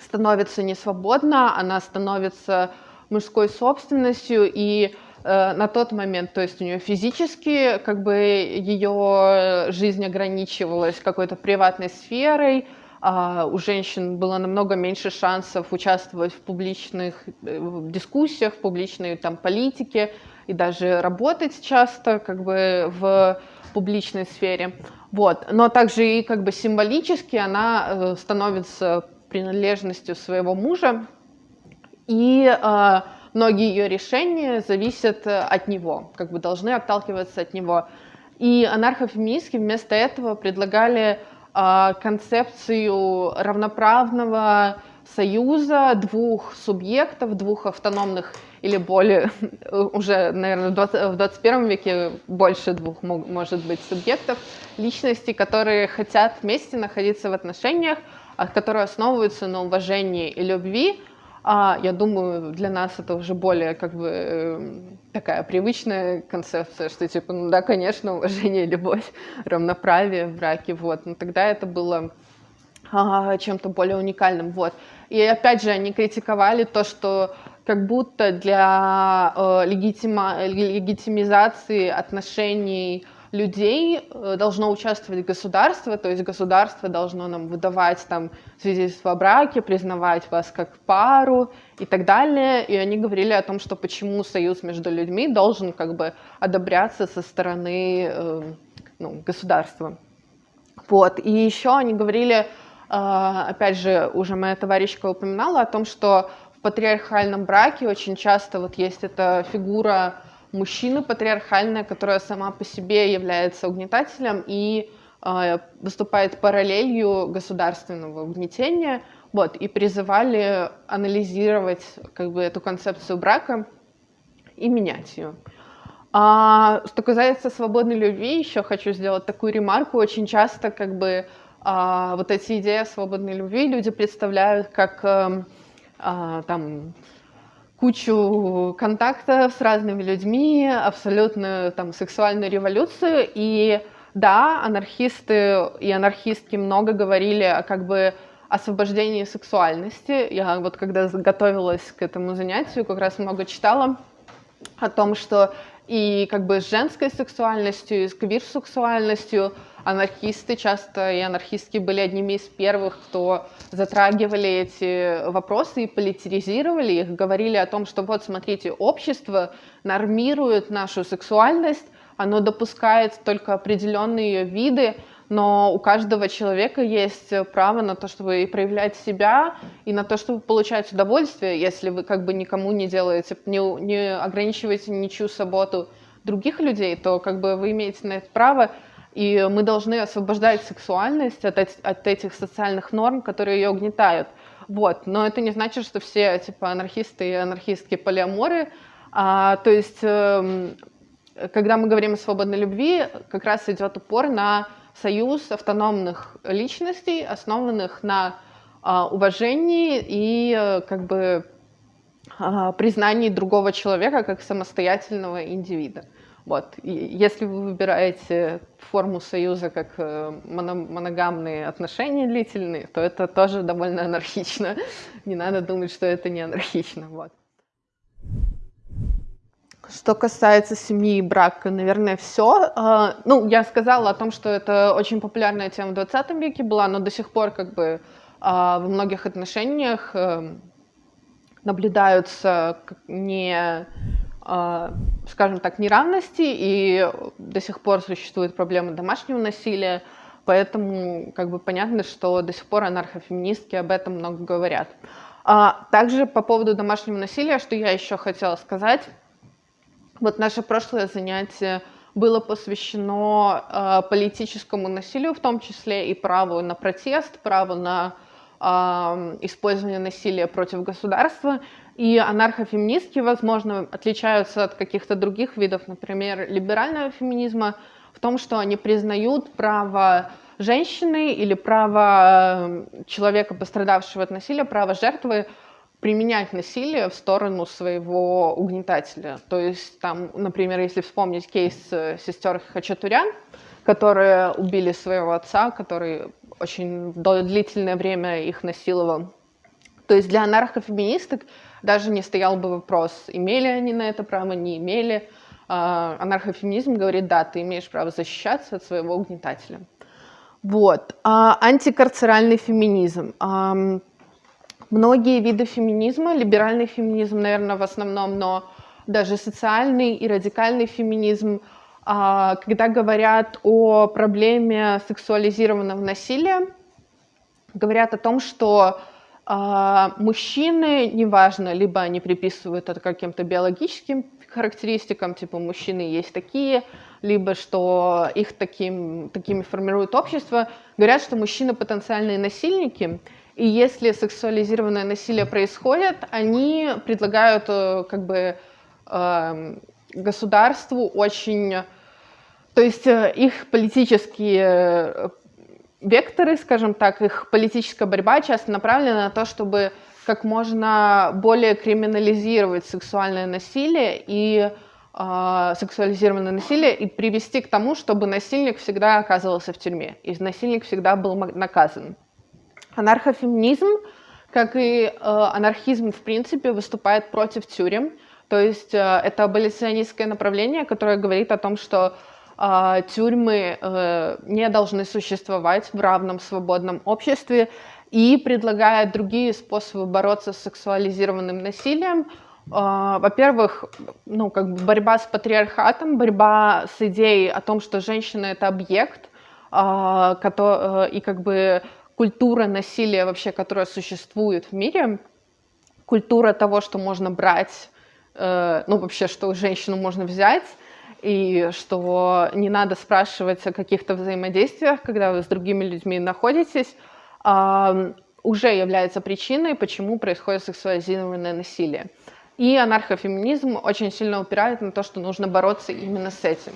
становится несвободна, она становится мужской собственностью, и э, на тот момент, то есть у нее физически как бы ее жизнь ограничивалась какой-то приватной сферой, а у женщин было намного меньше шансов участвовать в публичных э, дискуссиях, в публичной там, политике и даже работать часто как бы в публичной сфере. Вот. Но также и как бы символически она э, становится принадлежностью своего мужа, и э, многие ее решения зависят э, от него, как бы должны отталкиваться от него. И анархофеминистки вместо этого предлагали а, концепцию равноправного союза двух субъектов, двух автономных или более, уже, наверное, в 21 веке больше двух может быть субъектов, личностей, которые хотят вместе находиться в отношениях, а, которые основываются на уважении и любви, а, я думаю, для нас это уже более как бы эм, такая привычная концепция, что типа, ну да, конечно, уважение, любовь, равноправие в браке, вот. Но тогда это было а, чем-то более уникальным, вот. И опять же, они критиковали то, что как будто для э, легитима, легитимизации отношений людей э, должно участвовать государство, то есть государство должно нам выдавать там свидетельство о браке, признавать вас как пару и так далее. И они говорили о том, что почему союз между людьми должен как бы одобряться со стороны э, ну, государства. Вот. И еще они говорили, опять же, уже моя товарищка упоминала о том, что в патриархальном браке очень часто вот есть эта фигура мужчина патриархальная, которая сама по себе является угнетателем и э, выступает параллелью государственного угнетения, вот, и призывали анализировать как бы эту концепцию брака и менять ее. А, что касается свободной любви, еще хочу сделать такую ремарку. Очень часто как бы а, вот эти идеи свободной любви люди представляют как а, а, там кучу контактов с разными людьми, абсолютно там сексуальную революцию. И да, анархисты и анархистки много говорили о как бы освобождении сексуальности. Я вот когда готовилась к этому занятию, как раз много читала о том, что и как бы с женской сексуальностью, и с квир-сексуальностью анархисты часто и анархистки были одними из первых, кто затрагивали эти вопросы и политизировали их, говорили о том, что вот смотрите, общество нормирует нашу сексуальность, оно допускает только определенные ее виды, но у каждого человека есть право на то, чтобы и проявлять себя, и на то, чтобы получать удовольствие, если вы как бы никому не делаете, не, не ограничиваете ничью свободу других людей, то как бы вы имеете на это право, и мы должны освобождать сексуальность от, от этих социальных норм, которые ее угнетают. Вот. Но это не значит, что все типа анархисты и анархистки полиаморы. А, то есть, э, когда мы говорим о свободной любви, как раз идет упор на союз автономных личностей, основанных на а, уважении и а, как бы а, признании другого человека как самостоятельного индивида. Вот. Если вы выбираете форму союза как э, моногамные отношения длительные, то это тоже довольно анархично. Не надо думать, что это не анархично. Вот. Что касается семьи и брака, наверное, все. А, ну, я сказала о том, что это очень популярная тема в 20 веке была, но до сих пор как бы а, во многих отношениях э, наблюдаются не а, скажем так, неравности, и до сих пор существует проблема домашнего насилия. Поэтому как бы понятно, что до сих пор анархофеминистки об этом много говорят. А, также по поводу домашнего насилия, что я еще хотела сказать. Вот наше прошлое занятие было посвящено э, политическому насилию, в том числе и праву на протест, праву на э, использование насилия против государства. И анархофеминистки, возможно, отличаются от каких-то других видов, например, либерального феминизма, в том, что они признают право женщины или право э, человека, пострадавшего от насилия, право жертвы применять насилие в сторону своего угнетателя. То есть, там, например, если вспомнить кейс э, сестер Хачатурян, которые убили своего отца, который очень длительное время их насиловал. То есть для анархофеминисток даже не стоял бы вопрос, имели они на это право, не имели. А, анархофеминизм говорит, да, ты имеешь право защищаться от своего угнетателя. Вот. А антикарцеральный феминизм. Многие виды феминизма, либеральный феминизм, наверное, в основном, но даже социальный и радикальный феминизм, а, когда говорят о проблеме сексуализированного насилия, говорят о том, что а, мужчины, неважно, либо они приписывают это каким-то биологическим характеристикам, типа мужчины есть такие, либо что их таким, такими формирует общество, говорят, что мужчины потенциальные насильники, и если сексуализированное насилие происходит, они предлагают э, как бы эм, государству очень... То есть э, их политические э, векторы, скажем так, их политическая борьба часто направлена на то, чтобы как можно более криминализировать сексуальное насилие и э, сексуализированное насилие и привести к тому, чтобы насильник всегда оказывался в тюрьме, и насильник всегда был наказан. Анархофеминизм, как и э, анархизм в принципе, выступает против тюрем. То есть э, это аболиционистское направление, которое говорит о том, что тюрьмы э, не должны существовать в равном свободном обществе и предлагает другие способы бороться с сексуализированным насилием. Э, во-первых, ну, как бы борьба с патриархатом, борьба с идеей о том, что женщина — это объект, который, э, и как бы культура насилия вообще, которая существует в мире, культура того, что можно брать, э, ну вообще, что женщину можно взять, и что не надо спрашивать о каких-то взаимодействиях, когда вы с другими людьми находитесь, э, уже является причиной, почему происходит сексуализированное насилие. И анархофеминизм очень сильно упирает на то, что нужно бороться именно с этим.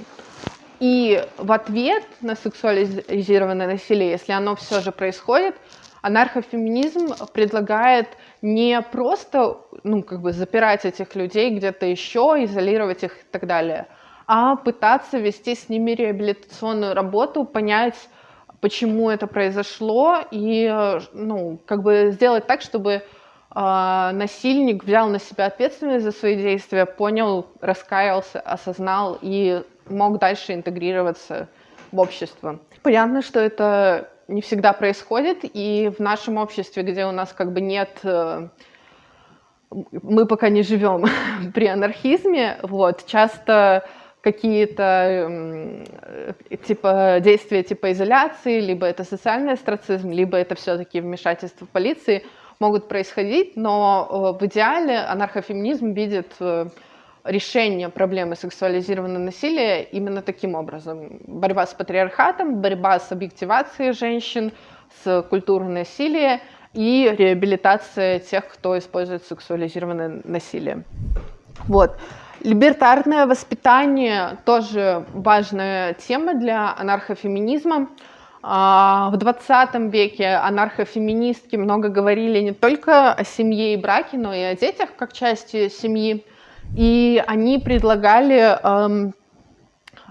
И в ответ на сексуализированное насилие, если оно все же происходит, анархофеминизм предлагает не просто ну, как бы запирать этих людей где-то еще, изолировать их и так далее, а пытаться вести с ними реабилитационную работу, понять, почему это произошло, и ну, как бы сделать так, чтобы э, насильник взял на себя ответственность за свои действия, понял, раскаялся, осознал и мог дальше интегрироваться в общество. Понятно, что это не всегда происходит, и в нашем обществе, где у нас как бы нет э, мы пока не живем при анархизме, вот, часто какие-то типа действия типа изоляции, либо это социальный астрацизм, либо это все-таки вмешательство полиции могут происходить, но э, в идеале анархофеминизм видит э, решение проблемы сексуализированного насилия именно таким образом. Борьба с патриархатом, борьба с объективацией женщин, с культурой насилия и реабилитация тех, кто использует сексуализированное насилие. Вот. Либертарное воспитание тоже важная тема для анархофеминизма. А, в 20 веке анархофеминистки много говорили не только о семье и браке, но и о детях как части семьи. И они предлагали, эм,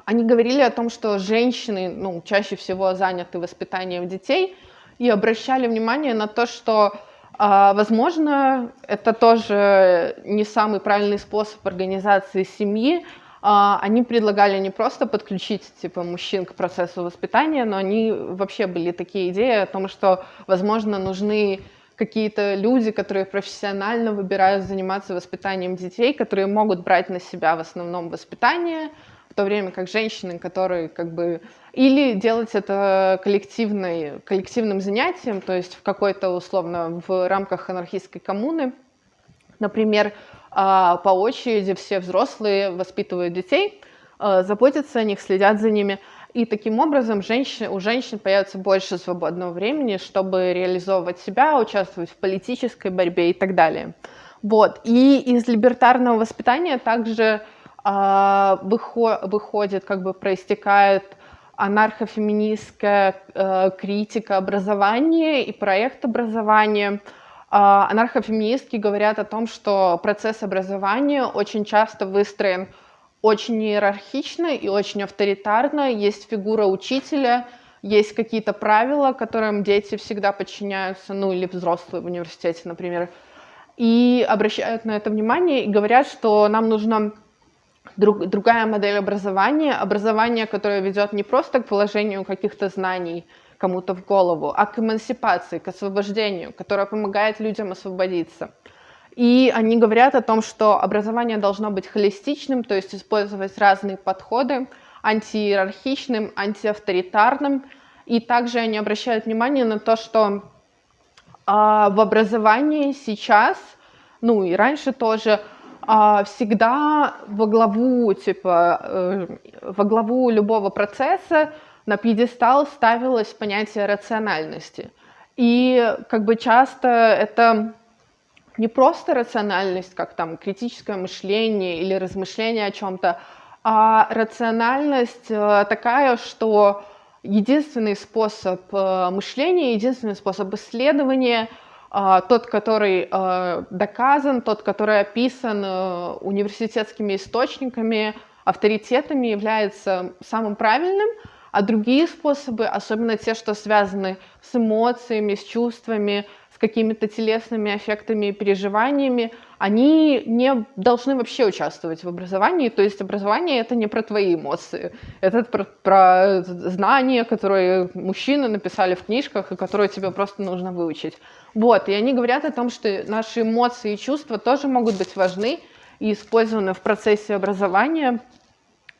они говорили о том, что женщины ну, чаще всего заняты воспитанием детей, и обращали внимание на то, что, э, возможно, это тоже не самый правильный способ организации семьи. Э, они предлагали не просто подключить типа, мужчин к процессу воспитания, но они вообще были такие идеи о том, что, возможно, нужны какие-то люди, которые профессионально выбирают заниматься воспитанием детей, которые могут брать на себя в основном воспитание, в то время как женщины, которые как бы или делать это коллективной, коллективным занятием, то есть в какой-то условно в рамках анархистской коммуны. Например, а, по очереди все взрослые воспитывают детей, а, заботятся о них, следят за ними. И таким образом женщин, у женщин появится больше свободного времени, чтобы реализовывать себя, участвовать в политической борьбе и так далее. Вот. И из либертарного воспитания также э, выходит, как бы проистекает анархофеминистская э, критика образования и проект образования. Э, анархофеминистки говорят о том, что процесс образования очень часто выстроен очень иерархично и очень авторитарно. Есть фигура учителя, есть какие-то правила, которым дети всегда подчиняются, ну или взрослые в университете, например, и обращают на это внимание и говорят, что нам нужна друг, другая модель образования, образование, которое ведет не просто к положению каких-то знаний кому-то в голову, а к эмансипации, к освобождению, которое помогает людям освободиться. И они говорят о том, что образование должно быть холистичным, то есть использовать разные подходы, антииерархичным, антиавторитарным. И также они обращают внимание на то, что а, в образовании сейчас, ну и раньше тоже, всегда во главу, типа, э, во главу любого процесса на пьедестал ставилось понятие рациональности. И как бы часто это не просто рациональность, как там критическое мышление или размышление о чем-то, а рациональность э, такая, что единственный способ э, мышления, единственный способ исследования, тот, который доказан, тот, который описан университетскими источниками, авторитетами, является самым правильным, а другие способы, особенно те, что связаны с эмоциями, с чувствами, какими-то телесными эффектами и переживаниями, они не должны вообще участвовать в образовании. То есть образование это не про твои эмоции, это про, про знания, которые мужчины написали в книжках и которые тебе просто нужно выучить. Вот, и они говорят о том, что наши эмоции и чувства тоже могут быть важны и использованы в процессе образования,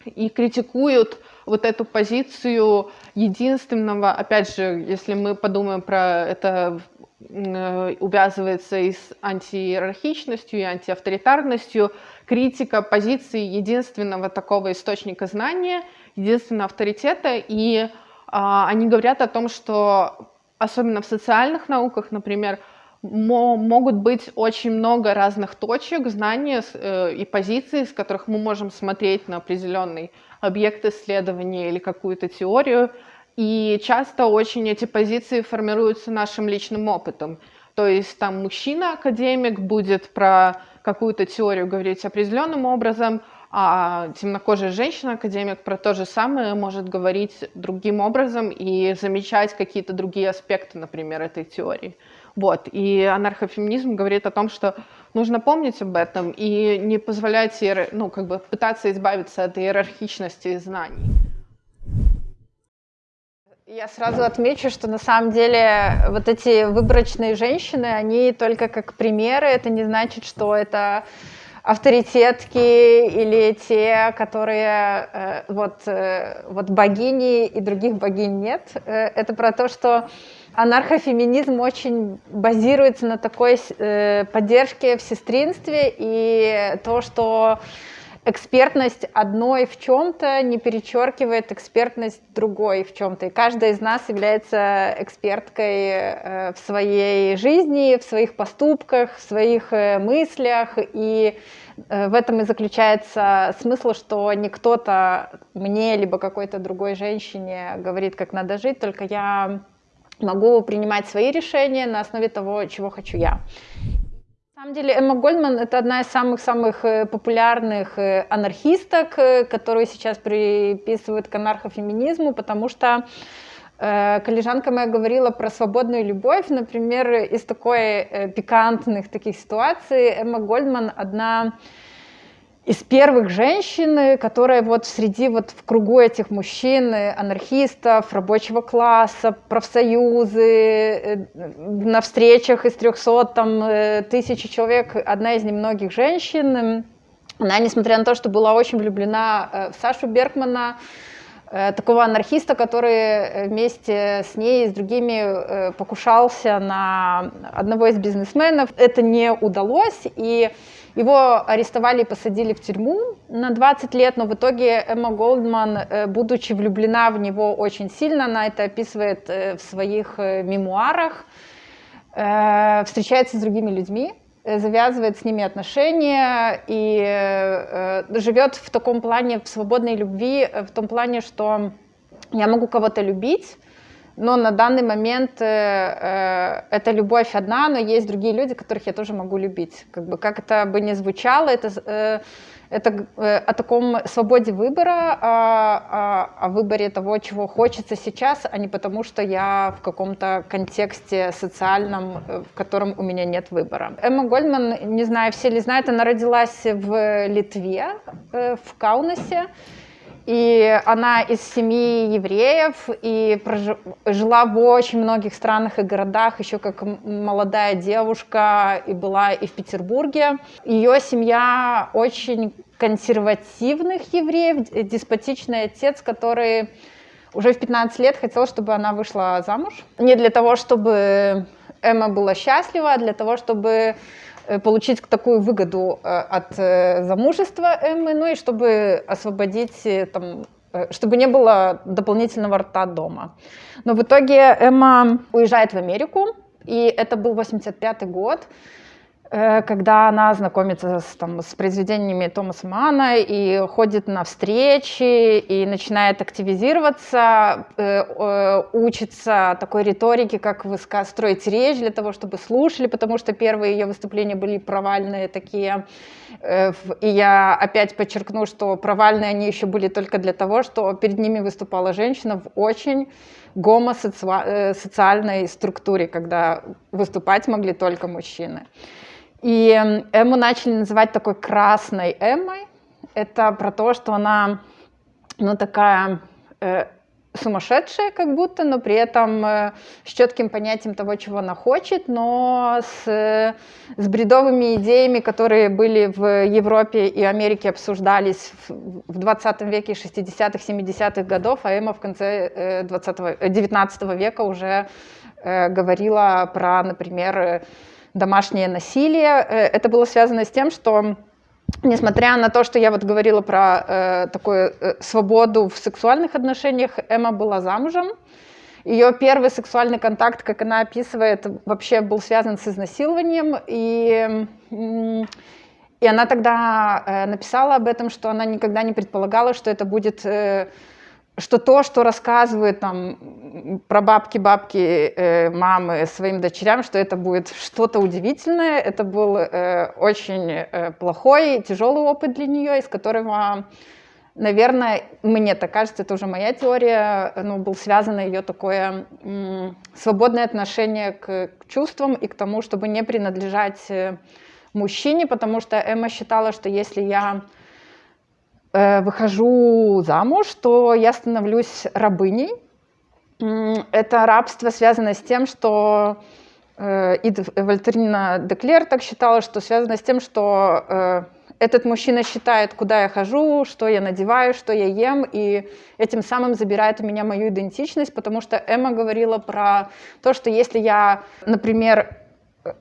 и критикуют вот эту позицию единственного, опять же, если мы подумаем про это Э, увязывается и с антииерархичностью, и антиавторитарностью, критика позиции единственного такого источника знания, единственного авторитета, и а, они говорят о том, что особенно в социальных науках, например, могут быть очень много разных точек знания э, и позиций, с которых мы можем смотреть на определенный объект исследования или какую-то теорию, и часто очень эти позиции формируются нашим личным опытом. То есть там мужчина-академик будет про какую-то теорию говорить определенным образом, а темнокожая женщина-академик про то же самое может говорить другим образом и замечать какие-то другие аспекты, например, этой теории. Вот. И анархофеминизм говорит о том, что нужно помнить об этом и не позволять, ну, как бы пытаться избавиться от иерархичности знаний. Я сразу отмечу, что на самом деле вот эти выборочные женщины, они только как примеры, это не значит, что это авторитетки или те, которые э, вот, э, вот богини и других богинь нет. Э, это про то, что анархофеминизм очень базируется на такой э, поддержке в сестринстве и то, что экспертность одной в чем-то не перечеркивает экспертность другой в чем-то. И каждая из нас является эксперткой э, в своей жизни, в своих поступках, в своих э, мыслях. И э, в этом и заключается смысл, что не кто-то мне, либо какой-то другой женщине говорит, как надо жить, только я могу принимать свои решения на основе того, чего хочу я. На самом деле Эмма Гольдман это одна из самых-самых э, популярных э, анархисток, э, которую сейчас приписывают к анархофеминизму, потому что коллежанка моя говорила про свободную любовь, например, из такой пикантных таких ситуаций Эмма Гольдман одна из первых женщин, которая вот среди вот в кругу этих мужчин, анархистов, рабочего класса, профсоюзы, э, на встречах из 300 там, э, тысяч человек, одна из немногих женщин, она, несмотря на то, что была очень влюблена э, в Сашу Беркмана, э, такого анархиста, который вместе с ней и с другими э, покушался на одного из бизнесменов. Это не удалось, и его арестовали и посадили в тюрьму на 20 лет, но в итоге Эмма Голдман, э, будучи влюблена в него очень сильно, она это описывает э, в своих э, мемуарах, встречается с другими людьми, завязывает с ними отношения и живет в таком плане, в свободной любви, в том плане, что я могу кого-то любить, но на данный момент э, э, эта любовь одна, но есть другие люди, которых я тоже могу любить. Как бы как это бы ни звучало, это, э, это э, о таком свободе выбора, о, о, о выборе того, чего хочется сейчас, а не потому, что я в каком-то контексте социальном, э, в котором у меня нет выбора. Эмма Гольдман, не знаю, все ли знают, она родилась в Литве, э, в Каунасе. И она из семьи евреев и прожив... жила в очень многих странах и городах, еще как молодая девушка, и была и в Петербурге. Ее семья очень консервативных евреев, деспотичный отец, который уже в 15 лет хотел, чтобы она вышла замуж. Не для того, чтобы Эмма была счастлива, а для того, чтобы получить такую выгоду э, от э, замужества Эммы, ну и чтобы освободить, там, чтобы не было дополнительного рта дома. Но в итоге Эмма уезжает в Америку, и это был 85 год, Э, когда она знакомится с, там, с произведениями Томаса Мана и ходит на встречи и начинает активизироваться, э, э, учится такой риторике, как строить речь для того, чтобы слушали, потому что первые ее выступления были провальные такие. Э, и я опять подчеркну, что провальные они еще были только для того, что перед ними выступала женщина в очень гомосоциальной структуре, когда выступать могли только мужчины. И Эмму начали называть такой красной Эммой. Это про то, что она, ну, такая э, сумасшедшая как будто, но при этом э, с четким понятием того, чего она хочет, но с, э, с бредовыми идеями, которые были в Европе и Америке, обсуждались в, в 20 веке, 60-х, 70-х годов, а Эмма в конце э, 20 19 века уже э, говорила про, например, домашнее насилие. Э, это было связано с тем, что несмотря на то, что я вот говорила про э, такую э, свободу в сексуальных отношениях, Эмма была замужем. Ее первый сексуальный контакт, как она описывает, вообще был связан с изнасилованием. И, и она тогда э, написала об этом, что она никогда не предполагала, что это будет... Э, что то, что рассказывают там про бабки, бабки, э, мамы своим дочерям, что это будет что-то удивительное, это был э, очень э, плохой, тяжелый опыт для нее, из которого, наверное, мне так кажется, это уже моя теория, ну, был связано ее такое м, свободное отношение к, к чувствам и к тому, чтобы не принадлежать э, мужчине, потому что Эмма считала, что если я Э, выхожу замуж, то я становлюсь рабыней. Это рабство связано с тем, что э, и Вольтерина Деклер так считала, что связано с тем, что э, этот мужчина считает, куда я хожу, что я надеваю, что я ем, и этим самым забирает у меня мою идентичность, потому что Эмма говорила про то, что если я, например,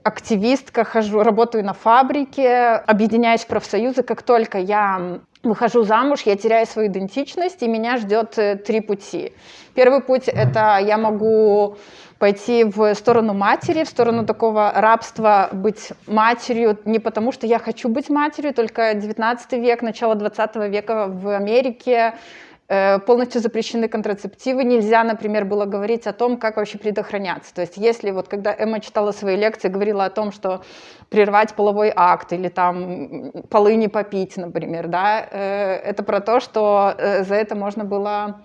активистка, хожу, работаю на фабрике, объединяюсь в профсоюзы, как только я выхожу замуж, я теряю свою идентичность, и меня ждет э, три пути. Первый путь — это я могу пойти в сторону матери, в сторону такого рабства, быть матерью, не потому что я хочу быть матерью, только 19 век, начало 20 века в Америке полностью запрещены контрацептивы. Нельзя, например, было говорить о том, как вообще предохраняться. То есть если вот когда Эмма читала свои лекции, говорила о том, что прервать половой акт или там полы не попить, например, да, э, это про то, что э, за это можно было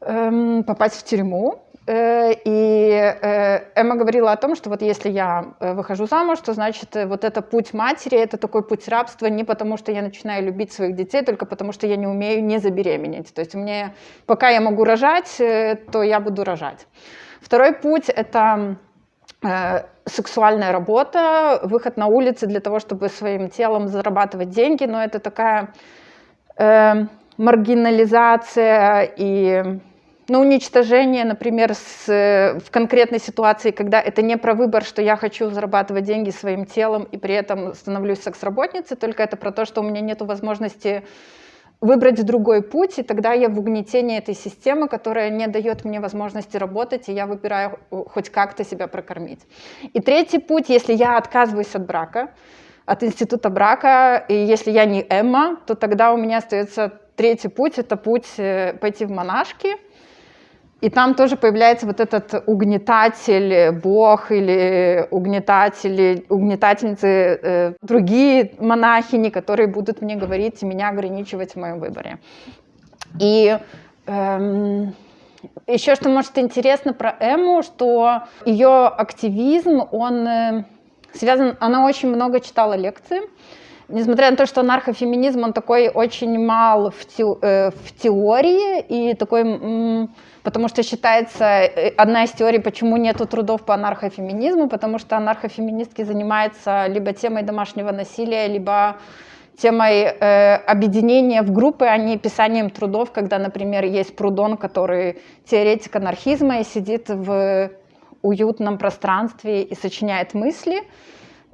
эм, попасть в тюрьму, Э, и э, Эмма говорила о том, что вот если я э, выхожу замуж, то значит вот это путь матери, это такой путь рабства не потому, что я начинаю любить своих детей, только потому, что я не умею не забеременеть. То есть мне, пока я могу рожать, то я буду рожать. Второй путь — это сексуальная работа, выход на улицы для того, чтобы своим телом зарабатывать деньги, но это такая маргинализация и ну, уничтожение, например, с, в конкретной ситуации, когда это не про выбор, что я хочу зарабатывать деньги своим телом и при этом становлюсь секс-работницей, только это про то, что у меня нет возможности выбрать другой путь, и тогда я в угнетении этой системы, которая не дает мне возможности работать, и я выбираю хоть как-то себя прокормить. И третий путь, если я отказываюсь от брака, от института брака, и если я не Эмма, то тогда у меня остается третий путь, это путь э, пойти в монашки, и там тоже появляется вот этот угнетатель, бог или угнетатель, угнетательницы, э, другие монахини, которые будут мне говорить и меня ограничивать в моем выборе. И эм, еще что может интересно про Эму, что ее активизм, он э, связан, она очень много читала лекции, несмотря на то, что анархофеминизм, он такой очень мал в, те, э, в теории и такой потому что считается э, одна из теорий, почему нету трудов по анархофеминизму, потому что анархофеминистки занимаются либо темой домашнего насилия, либо темой э, объединения в группы, а не писанием трудов, когда, например, есть Прудон, который теоретик анархизма и сидит в уютном пространстве и сочиняет мысли.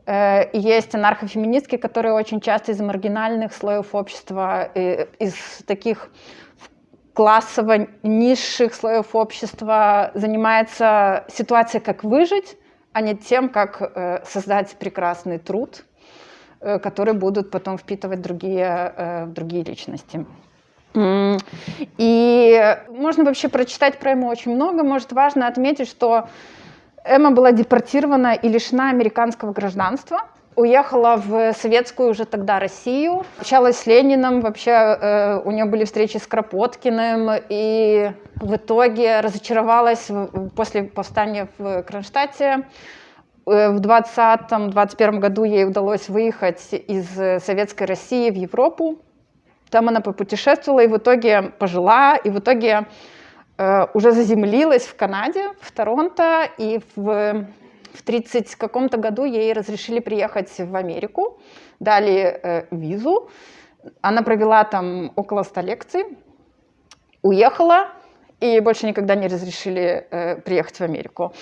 Э, есть анархофеминистки, которые очень часто из маргинальных слоев общества, э, из таких классово низших слоев общества занимается ситуацией, как выжить, а не тем, как э, создать прекрасный труд, э, который будут потом впитывать другие, э, другие личности. И можно вообще прочитать про Эмму очень много. Может, важно отметить, что Эмма была депортирована и лишена американского гражданства – уехала в советскую уже тогда Россию, общалась с Лениным, вообще э, у нее были встречи с Кропоткиным, и в итоге разочаровалась после повстания в Кронштадте. Э, в 2020-2021 году ей удалось выехать из Советской России в Европу. Там она попутешествовала и в итоге пожила, и в итоге э, уже заземлилась в Канаде, в Торонто, и в в 30 каком-то году ей разрешили приехать в Америку, дали э, визу. Она провела там около 100 лекций, уехала, и больше никогда не разрешили э, приехать в Америку.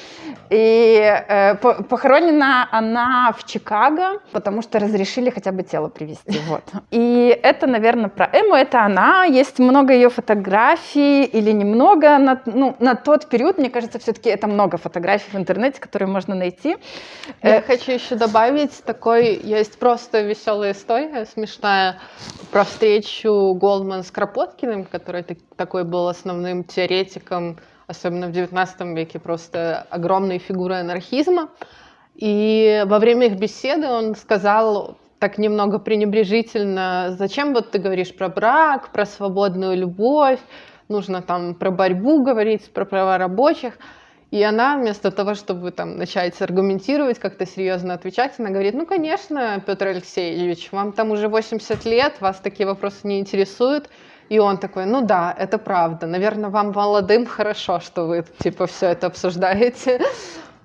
И э, похоронена она в Чикаго, потому что разрешили хотя бы тело привезти. Вот. И это, наверное, про Эму, это она. Есть много ее фотографий или немного. На, ну, на тот период, мне кажется, все-таки это много фотографий в интернете, которые можно найти. Я э, хочу еще добавить, такой есть просто веселая история, смешная, про встречу Голдман с Кропоткиным, который такой был основным теоретиком теоретиком, особенно в XIX веке, просто огромной фигурой анархизма. И во время их беседы он сказал так немного пренебрежительно, зачем вот ты говоришь про брак, про свободную любовь, нужно там про борьбу говорить, про права рабочих. И она вместо того, чтобы там начать аргументировать, как-то серьезно отвечать, она говорит, ну, конечно, Петр Алексеевич, вам там уже 80 лет, вас такие вопросы не интересуют, и он такой, ну да, это правда. Наверное, вам молодым хорошо, что вы типа все это обсуждаете.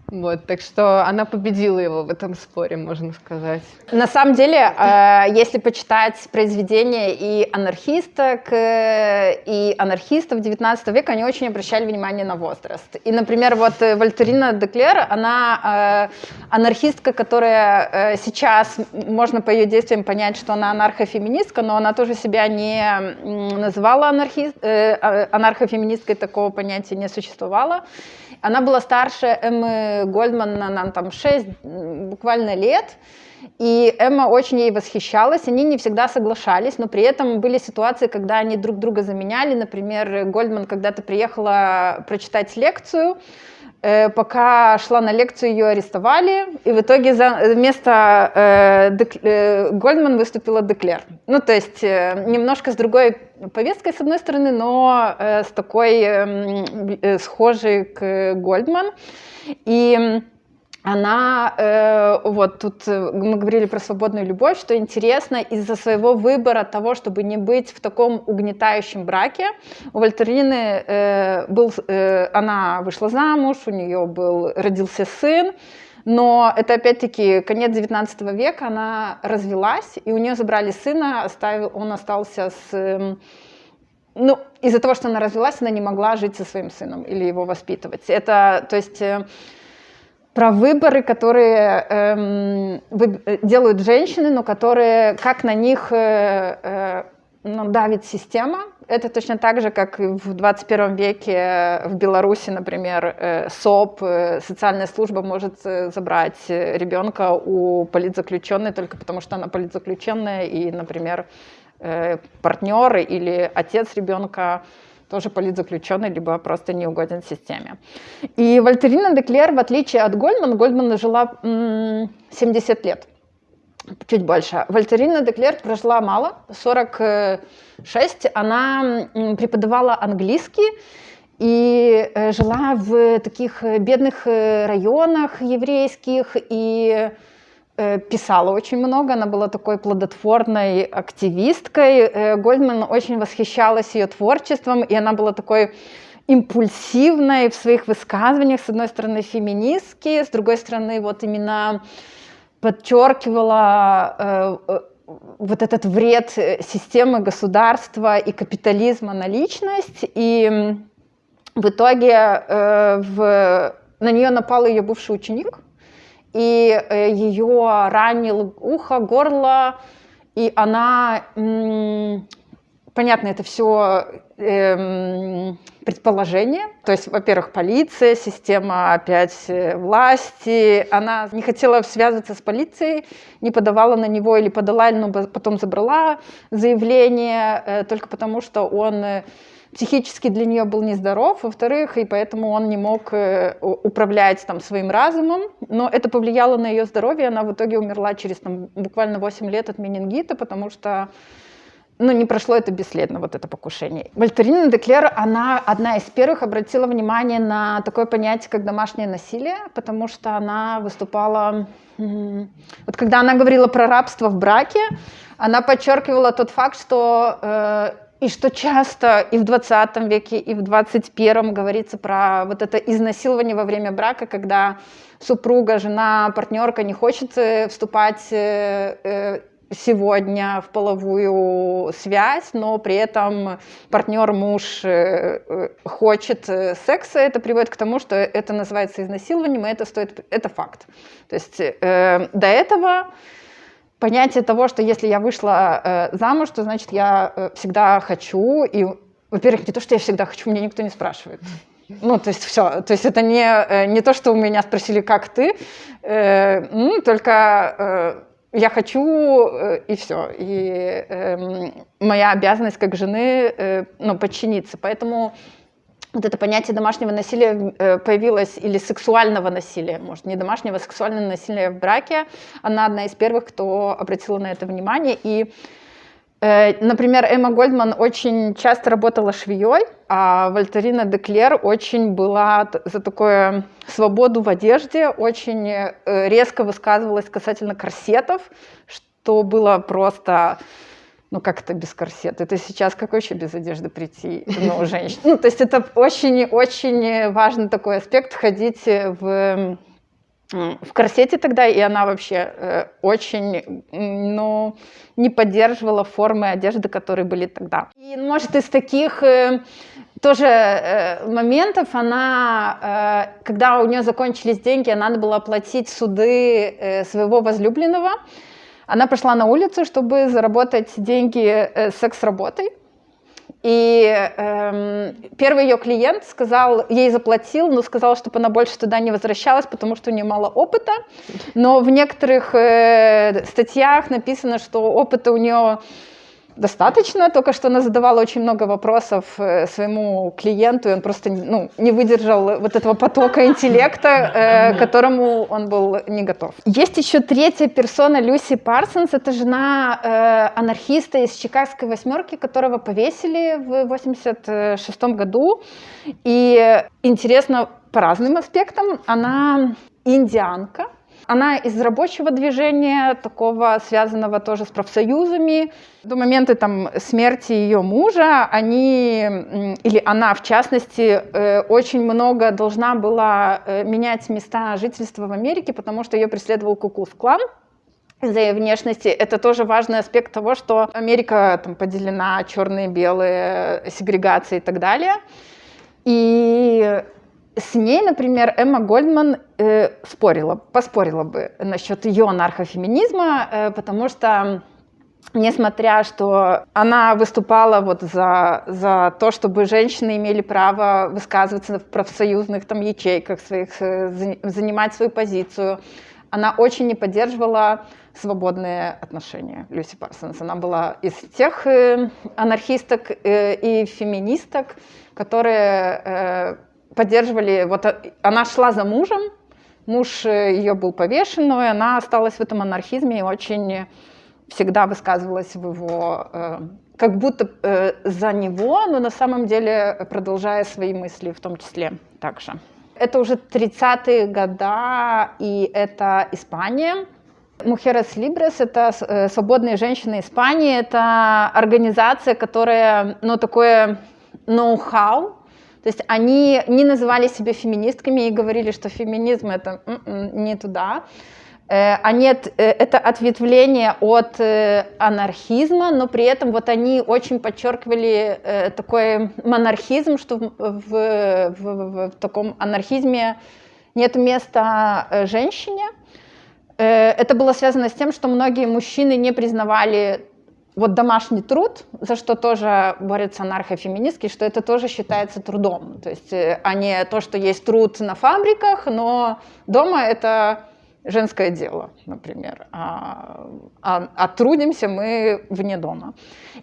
Вот, так что она победила его в этом споре, можно сказать. На самом деле, э, если почитать произведения и анархисток, э, и анархистов 19 века, они очень обращали внимание на возраст. И, например, вот э, Вольтерина Деклер, она анархистка, которая сейчас, можно по ее действиям понять, что она анархофеминистка, но она тоже себя не называла анархист, а, анархофеминисткой, такого понятия не существовало. Она была старше Эммы Гольдман на, там 6 буквально лет, и Эмма очень ей восхищалась, они не всегда соглашались, но при этом были ситуации, когда они друг друга заменяли. Например, Гольдман когда-то приехала прочитать лекцию, пока шла на лекцию, ее арестовали, и в итоге за, вместо э, Дек, э, Гольдман выступила Деклер. Ну, то есть э, немножко с другой повесткой, с одной стороны, но э, с такой эм, э, схожей к Гольдман. И она, э, вот тут э, мы говорили про свободную любовь, что интересно, из-за своего выбора того, чтобы не быть в таком угнетающем браке, у Вольтерины э, был, э, она вышла замуж, у нее был, родился сын, но это опять-таки конец 19 века, она развелась, и у нее забрали сына, оставил, он остался с эм, ну, из-за того, что она развелась, она не могла жить со своим сыном или его воспитывать. Это, то есть, э, про выборы, которые эм, э, делают женщины, но которые, как на них э, э, ну, давит система. Это точно так же, как и в 21 веке в Беларуси, например, э, СОП, э, социальная служба может э, забрать ребенка у политзаключенной только потому, что она политзаключенная, и, например, э, партнер или отец ребенка тоже политзаключенный, либо просто не угоден системе. И Вольтерина Деклер, в отличие от Гольдмана, Гольдмана жила 70 лет, чуть больше. Вольтерина Деклер прожила мало, 46. Она преподавала английский, и э, жила в таких бедных э, районах еврейских, и Э, писала очень много, она была такой плодотворной активисткой. Э, Гольдман очень восхищалась ее творчеством, и она была такой импульсивной в своих высказываниях, с одной стороны феминистки, с другой стороны вот именно подчеркивала э, вот этот вред системы государства и капитализма на личность, и в итоге э, в, на нее напал ее бывший ученик, и э, ее ранил ухо, горло, и она, понятно, это все эм, предположение, то есть, во-первых, полиция, система опять э, власти, она не хотела связываться с полицией, не подавала на него или подала, но потом забрала заявление э, только потому, что он психически для нее был нездоров, во-вторых, и поэтому он не мог э, управлять там, своим разумом, но это повлияло на ее здоровье, она в итоге умерла через там, буквально 8 лет от менингита, потому что ну, не прошло это бесследно, вот это покушение. Вольтерина Деклер, она одна из первых обратила внимание на такое понятие, как домашнее насилие, потому что она выступала... Вот когда она говорила про рабство в браке, она подчеркивала тот факт, что э, и что часто и в 20 веке, и в 21 говорится про вот это изнасилование во время брака, когда супруга, жена, партнерка не хочет э, вступать э, э, сегодня в половую связь, но при этом партнер, муж хочет секса, это приводит к тому, что это называется изнасилованием, и это стоит, это факт. То есть э, до этого понятие того, что если я вышла э, замуж, то значит я э, всегда хочу. И, во-первых, не то, что я всегда хочу, меня никто не спрашивает. Ну, то есть все. То есть это не, э, не то, что у меня спросили, как ты, э, ну, только э, я хочу, э, и все. И э, моя обязанность как жены э, ну, подчиниться. Поэтому вот это понятие домашнего насилия э, появилось, или сексуального насилия, может, не домашнего, а сексуального насилия в браке. Она одна из первых, кто обратила на это внимание. И, э, например, Эмма Гольдман очень часто работала швеей, а Вольтерина Деклер очень была за такую свободу в одежде, очень э, резко высказывалась касательно корсетов, что было просто ну как это без корсета? Это сейчас как вообще без одежды прийти, ну, женщина? Ну, то есть это очень-очень важный такой аспект, ходить в, в корсете тогда, и она вообще э, очень, ну, не поддерживала формы одежды, которые были тогда. И, может, из таких э, тоже э, моментов она, э, когда у нее закончились деньги, надо было оплатить суды э, своего возлюбленного, она пошла на улицу, чтобы заработать деньги э, секс-работой. И эм, первый ее клиент сказал, ей заплатил, но сказал, чтобы она больше туда не возвращалась, потому что у нее мало опыта. Но в некоторых э, статьях написано, что опыта у нее достаточно, только что она задавала очень много вопросов э, своему клиенту, и он просто ну, не выдержал вот этого потока интеллекта, э, которому он был не готов. Есть еще третья персона Люси Парсонс, это жена э, анархиста из Чикагской восьмерки, которого повесили в 86 году. И интересно по разным аспектам, она индианка, она из рабочего движения, такого связанного тоже с профсоюзами. До момента там, смерти ее мужа, они, или она в частности, э, очень много должна была э, менять места жительства в Америке, потому что ее преследовал Кукус-клан. из-за ее внешности. Это тоже важный аспект того, что Америка там поделена черные, белые, сегрегация и так далее. И с ней, например, Эмма Гольдман э, спорила, поспорила бы насчет ее анархофеминизма, э, потому что несмотря что она выступала вот за, за то, чтобы женщины имели право высказываться в профсоюзных там ячейках своих, э, занимать свою позицию, она очень не поддерживала свободные отношения Люси Парсонс. Она была из тех э, анархисток э, и феминисток, которые поддерживали, вот она шла за мужем, муж ее был повешен, но она осталась в этом анархизме и очень всегда высказывалась в его, э, как будто э, за него, но на самом деле продолжая свои мысли в том числе также. Это уже 30-е года, и это Испания. Мухерес Либрес — это э, свободные женщины Испании, это организация, которая, ну, такое ноу-хау, то есть они не называли себя феминистками и говорили, что феминизм — это м-м, не туда. Э, они, э, это ответвление от э, анархизма, но при этом вот они очень подчеркивали такой монархизм, что в, в, в, в таком анархизме нет места женщине. Это было связано с тем, что многие мужчины не признавали вот домашний труд, за что тоже борются анархофеминистки, что это тоже считается трудом. То есть, а не то, что есть труд на фабриках, но дома это женское дело, например, а, а, а трудимся мы вне дома.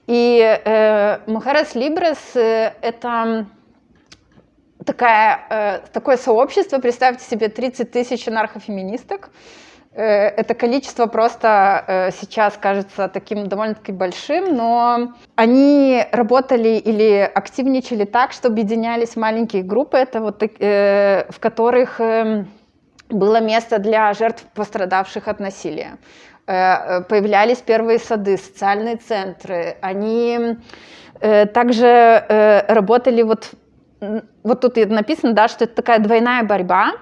И э, Мухарес Либрес э, — это такая, э, такое сообщество, представьте себе 30 тысяч анархофеминисток, э, это количество просто э, сейчас кажется таким довольно-таки большим, но они работали или активничали так, что объединялись маленькие группы, это вот, э, в которых эм, было место для жертв, пострадавших от насилия. Э, э, появлялись первые сады, социальные центры. Они э, также работали вот, вот тут написано, да, что это такая двойная борьба.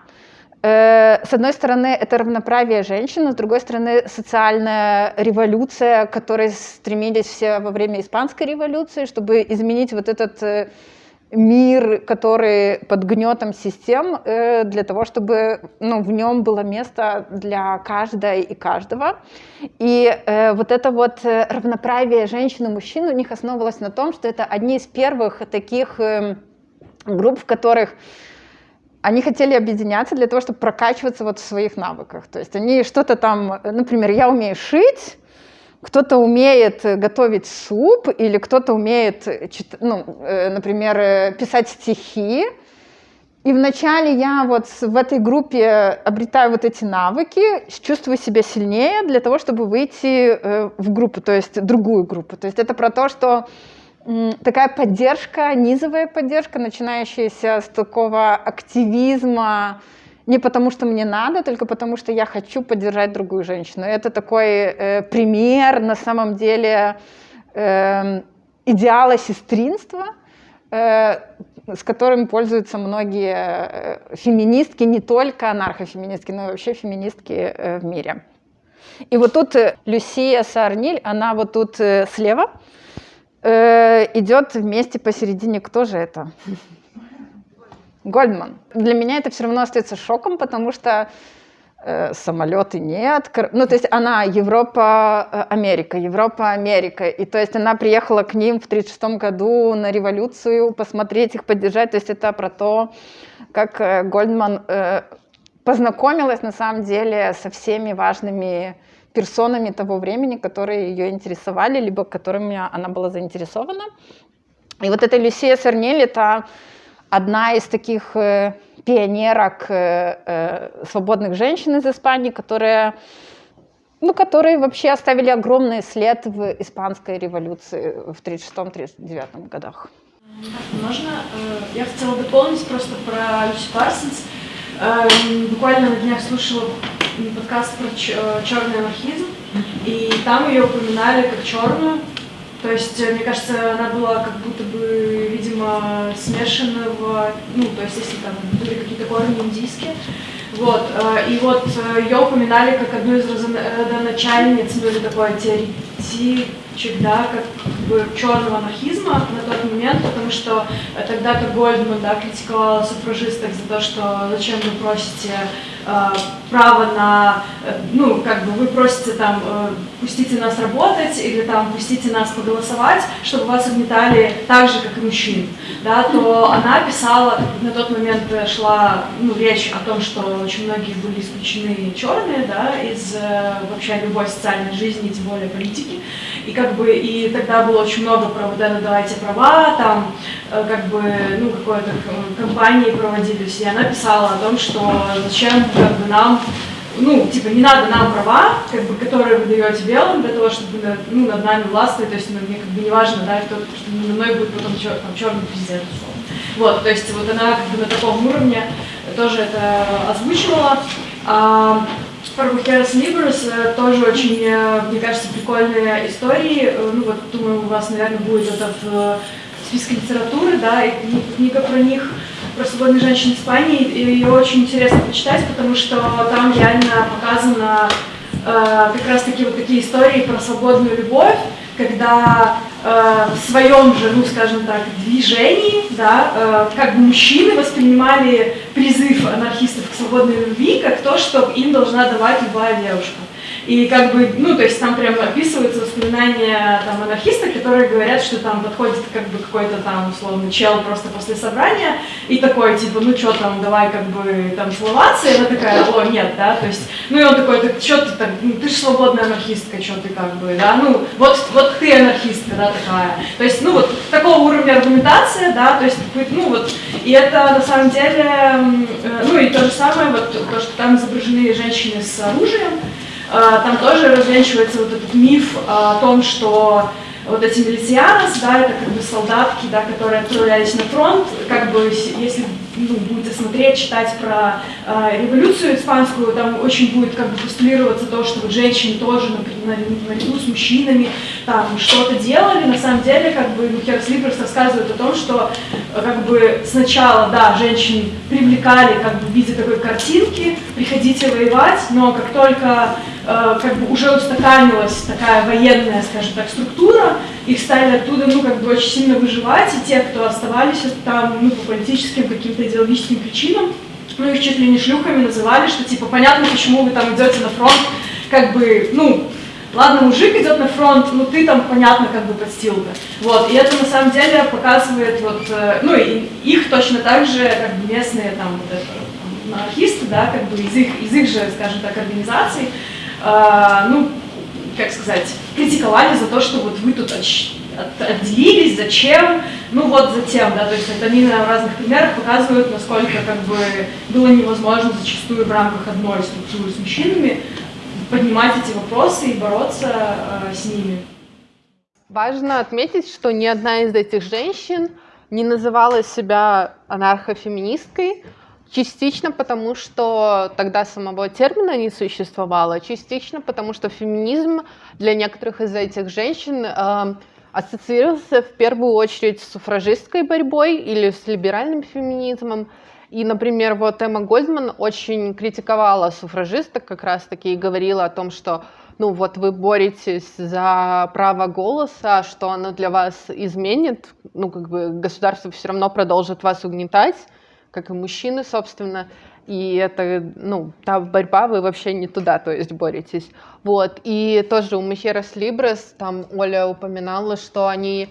С одной стороны, это равноправие женщин, с другой стороны, социальная революция, к которой стремились все во время Испанской революции, чтобы изменить вот этот мир, который под гнетом систем, э, для того, чтобы ну, в нем было место для каждой и каждого. И э, вот это вот э, равноправие женщин и мужчин у них основывалось на том, что это одни из первых таких э, групп, в которых они хотели объединяться для того, чтобы прокачиваться вот в своих навыках. То есть они что-то там, например, я умею шить, кто-то умеет готовить суп, или кто-то умеет, ну, э, например, э, писать стихи. И вначале я вот в этой группе обретаю вот эти навыки, чувствую себя сильнее для того, чтобы выйти э, в группу, то есть другую группу. То есть это про то, что такая поддержка, низовая поддержка, начинающаяся с такого активизма, не потому, что мне надо, только потому, что я хочу поддержать другую женщину. Это такой э, пример, на самом деле, э, идеала сестринства, э, с которым пользуются многие э, феминистки, не только анархофеминистки, но и вообще феминистки э, в мире. И вот тут э, Люсия Сарниль, она вот тут слева, идет вместе посередине. Кто же это? Гольдман. Для меня это все равно остается шоком, потому что э, самолеты нет. Ну, то есть она Европа, э, Америка, Европа, Америка. И то есть она приехала к ним в 1936 году на революцию, посмотреть их, поддержать. То есть это про то, как э, Гольдман э, познакомилась на самом деле со всеми важными персонами того времени, которые ее интересовали, либо которыми она была заинтересована. И вот эта Люсия Сарнель, это одна из таких э, пионерок э, э, свободных женщин из Испании, которые, ну, которые вообще оставили огромный след в испанской революции в 1936-1939 годах. Можно? Я хотела дополнить просто про Люси Парсонс. Буквально на днях слушала подкаст про черный анархизм, и там ее упоминали как черную, то есть, э, мне кажется, она была как будто бы, видимо, смешанного, ну, то есть, если там были какие-то корни индийские, Вот, э, и вот э, ее упоминали как одну из родоначальниц, ну или такой теоретичек, да, как бы черного анархизма на тот момент, потому что тогда-то Гольдман, да, критиковала суфражисток за то, что зачем вы просите Э, право на, э, ну, как бы вы просите там, э, пустите нас работать или там пустите нас поголосовать, чтобы вас угнетали так же, как и мужчин, да, то она писала, на тот момент шла ну, речь о том, что очень многие были исключены черные, да, из вообще любой социальной жизни, тем более политики, и как бы, и тогда было очень много про вот это «давайте права», там, как бы, ну, какой-то кампании проводились, и она писала о том, что зачем как бы нам, ну, типа, не надо нам права, как бы, которые вы даете белым для того, чтобы ну, над нами властвовать, то есть ну, мне как бы не важно, да, кто, что надо мной будет потом чер, там, черный президент. Вот, то есть вот она как бы на таком уровне тоже это озвучивала. А, про Бухерас Либерс тоже очень, э, мне кажется, прикольные истории. Э, ну вот, думаю, у вас, наверное, будет это в списке литературы, да, и книга про них про свободных женщин в Испании, и ее очень интересно почитать, потому что там реально показано э, как раз-таки вот такие истории про свободную любовь, когда э, в своем же, ну скажем так, движении, да, э, как бы мужчины воспринимали призыв анархистов к свободной любви как то, что им должна давать любая девушка. И как бы, ну, то есть там прям описываются воспоминания там анархистов, которые говорят, что там подходит как бы какой-то там, условно, чел просто после собрания и такой, типа, ну, что там, давай как бы там целоваться, и она такая, о, нет, да, то есть, ну, и он такой, так что ты так, ну, ты же свободная анархистка, что ты как бы, да, ну, вот, вот ты анархистка, да, такая. То есть, ну, вот такого уровня аргументация, да, то есть, ну, вот, и это на самом деле, э, ну, и то же самое, вот, то, что там изображены женщины с оружием, там тоже развенчивается вот этот миф о том, что вот эти милицианос, да, это как бы солдатки, да, которые отправлялись на фронт, как бы, если ну, будете смотреть, читать про э, революцию испанскую, там очень будет как бы постулироваться то, что вот женщины тоже, например, наряду с мужчинами там что-то делали, на самом деле, как бы, ну, Херс Либерс рассказывает о том, что как бы сначала, да, женщин привлекали как бы в виде такой картинки, приходите воевать, но как только Э, как бы уже устаканилась такая военная, скажем так, структура, их стали оттуда, ну, как бы очень сильно выживать, и те, кто оставались там, ну, по политическим каким-то идеологическим причинам, ну, их чуть ли не шлюхами называли, что, типа, понятно, почему вы там идете на фронт, как бы, ну, ладно, мужик идет на фронт, ну, ты там, понятно, как бы подстилка. Вот, и это, на самом деле, показывает, вот, э, ну, и их точно так же, как бы, местные, там, вот это, анархисты, да, как бы, из их, из их же, скажем так, организаций, ну, как сказать, критиковали за то, что вот вы тут отделились, зачем, ну вот затем, да, то есть это они на разных примерах показывают, насколько как бы было невозможно зачастую в рамках одной структуры с мужчинами поднимать эти вопросы и бороться э, с ними. Важно отметить, что ни одна из этих женщин не называла себя анархофеминисткой, Частично потому, что тогда самого термина не существовало, частично потому, что феминизм для некоторых из этих женщин э, ассоциировался в первую очередь с суфражистской борьбой или с либеральным феминизмом. И, например, вот Эмма Гольдман очень критиковала суфражисток как раз-таки и говорила о том, что ну вот вы боретесь за право голоса, что оно для вас изменит, ну как бы государство все равно продолжит вас угнетать, как и мужчины, собственно, и это, ну, та борьба, вы вообще не туда, то есть боретесь. Вот, и тоже у Мехерас Либрес, там Оля упоминала, что они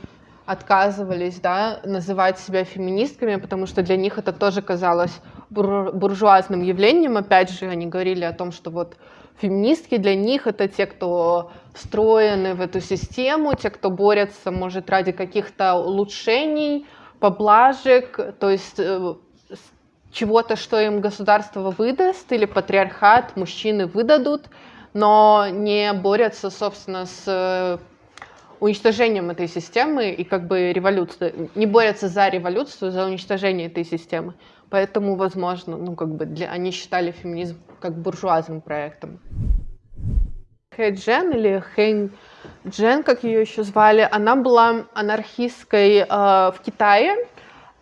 отказывались, да, называть себя феминистками, потому что для них это тоже казалось бур буржуазным явлением. Опять же, они говорили о том, что вот феминистки для них это те, кто встроены в эту систему, те, кто борются, может, ради каких-то улучшений, поблажек, то есть э, чего-то, что им государство выдаст или патриархат, мужчины выдадут, но не борются, собственно, с э, уничтожением этой системы и как бы революцией, не борются за революцию, за уничтожение этой системы. Поэтому, возможно, ну как бы для, они считали феминизм как буржуазным проектом. Хэй Джен или Хэнь Джен, как ее еще звали, она была анархисткой э, в Китае,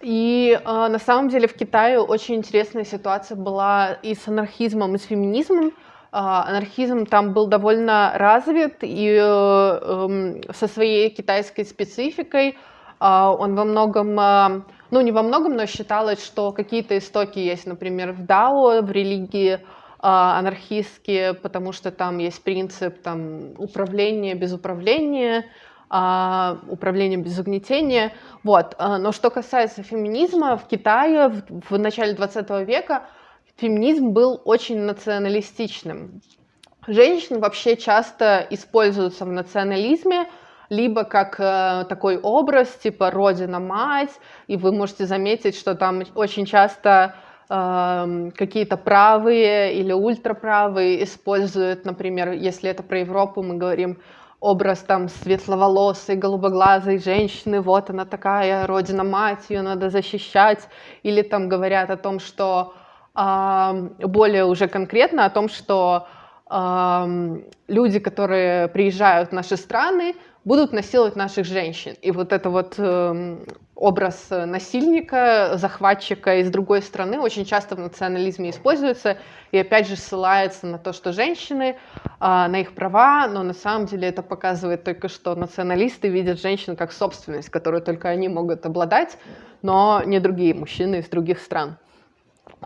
И э, на самом деле в Китае очень интересная ситуация была и с анархизмом, и с феминизмом. Э, анархизм там был довольно развит и э, э, со своей китайской спецификой. Э, он во многом, э, ну не во многом, но считалось, что какие-то истоки есть, например, в Дао, в религии анархистские, потому что там есть принцип там, управления без управления, управлением без угнетения. Вот. А, но что касается феминизма, в Китае в, в начале 20 века феминизм был очень националистичным. Женщины вообще часто используются в национализме, либо как э, такой образ, типа родина-мать, и вы можете заметить, что там очень часто э, какие-то правые или ультраправые используют, например, если это про Европу, мы говорим образ там светловолосой, голубоглазой женщины, вот она такая, родина-мать, ее надо защищать, или там говорят о том, что более уже конкретно о том, что люди, которые приезжают в наши страны, будут насиловать наших женщин. И вот это вот э, образ насильника, захватчика из другой страны очень часто в национализме используется и опять же ссылается на то, что женщины, э, на их права, но на самом деле это показывает только, что националисты видят женщин как собственность, которую только они могут обладать, но не другие мужчины из других стран.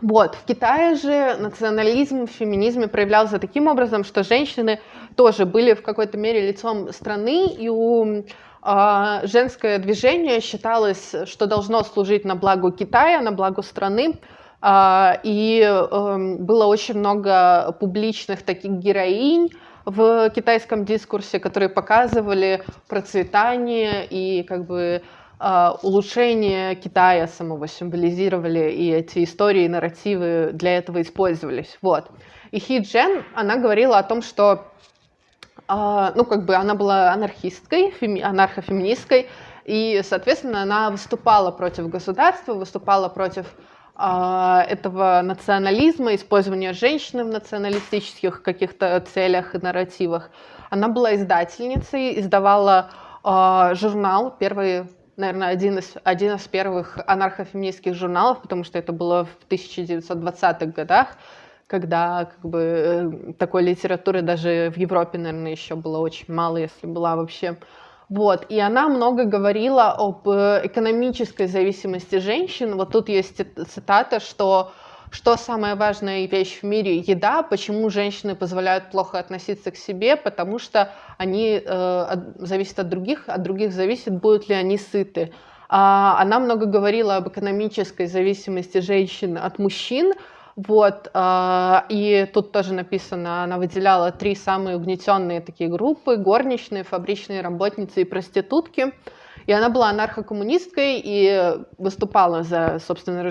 Вот. В Китае же национализм в феминизме проявлялся таким образом, что женщины тоже были в какой-то мере лицом страны, и у э, женское движение считалось, что должно служить на благо Китая, на благо страны, э, и э, было очень много публичных таких героинь, в китайском дискурсе, которые показывали процветание и как бы улучшение Китая самого символизировали, и эти истории, нарративы для этого использовались. Вот. И Хи Джен, она говорила о том, что а, ну, как бы она была анархисткой, феми, анархофеминисткой, и, соответственно, она выступала против государства, выступала против э, этого национализма, использования женщины в националистических каких-то целях и нарративах. Она была издательницей, издавала журнал, первый наверное, один из, один из первых анархофеминистских журналов, потому что это было в 1920-х годах, когда как бы, э, такой литературы даже в Европе, наверное, еще было очень мало, если была вообще. Вот. И она много говорила об э, экономической зависимости женщин. Вот тут есть цитата, что что самая важная вещь в мире – еда. Почему женщины позволяют плохо относиться к себе? Потому что они э, зависят от других, от других зависит, будут ли они сыты. А, она много говорила об экономической зависимости женщин от мужчин. Вот, э, и тут тоже написано, она выделяла три самые угнетенные такие группы – горничные, фабричные работницы и проститутки. И она была анархокоммунисткой и выступала за, собственно,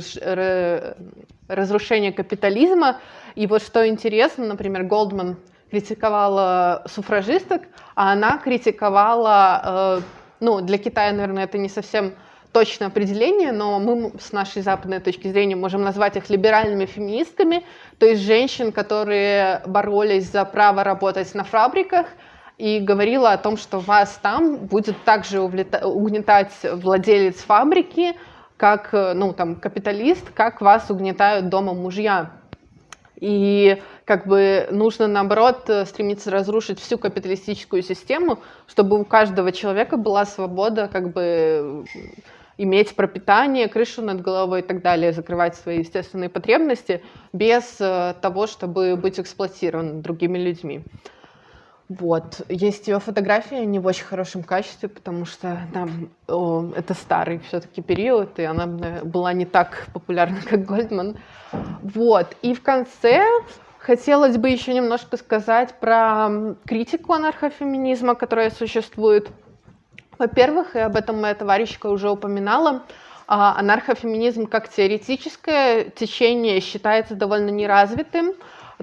разрушение капитализма. И вот что интересно, например, Голдман критиковала суфражисток, а она критиковала, э, ну, для Китая, наверное, это не совсем точное определение, но мы с нашей западной точки зрения можем назвать их либеральными феминистками, то есть женщин, которые боролись за право работать на фабриках, и говорила о том, что вас там будет также угнетать владелец фабрики, как ну, там, капиталист, как вас угнетают дома мужья. И как бы нужно, наоборот, стремиться разрушить всю капиталистическую систему, чтобы у каждого человека была свобода как бы иметь пропитание, крышу над головой и так далее, закрывать свои естественные потребности без э, того, чтобы быть эксплуатирован другими людьми. Вот. Есть ее фотография не в очень хорошем качестве, потому что там, о, это старый все-таки период, и она была не так популярна, как Гольдман. Вот. И в конце хотелось бы еще немножко сказать про критику анархофеминизма, которая существует. Во-первых, и об этом моя товарищка уже упоминала, а, анархофеминизм как теоретическое течение считается довольно неразвитым.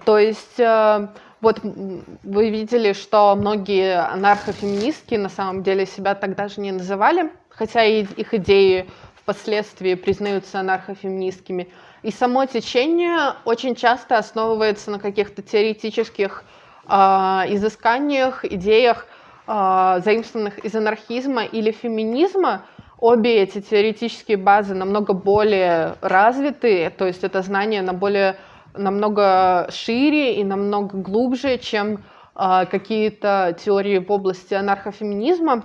То есть э, вот вы видели, что многие анархофеминистки на самом деле себя так даже не называли, хотя и их идеи впоследствии признаются анархофеминистскими. И само течение очень часто основывается на каких-то теоретических э, изысканиях, идеях, э, заимствованных из анархизма или феминизма. обе эти теоретические базы намного более развиты, то есть это знание на более, намного шире и намного глубже, чем э, какие-то теории в области анархофеминизма.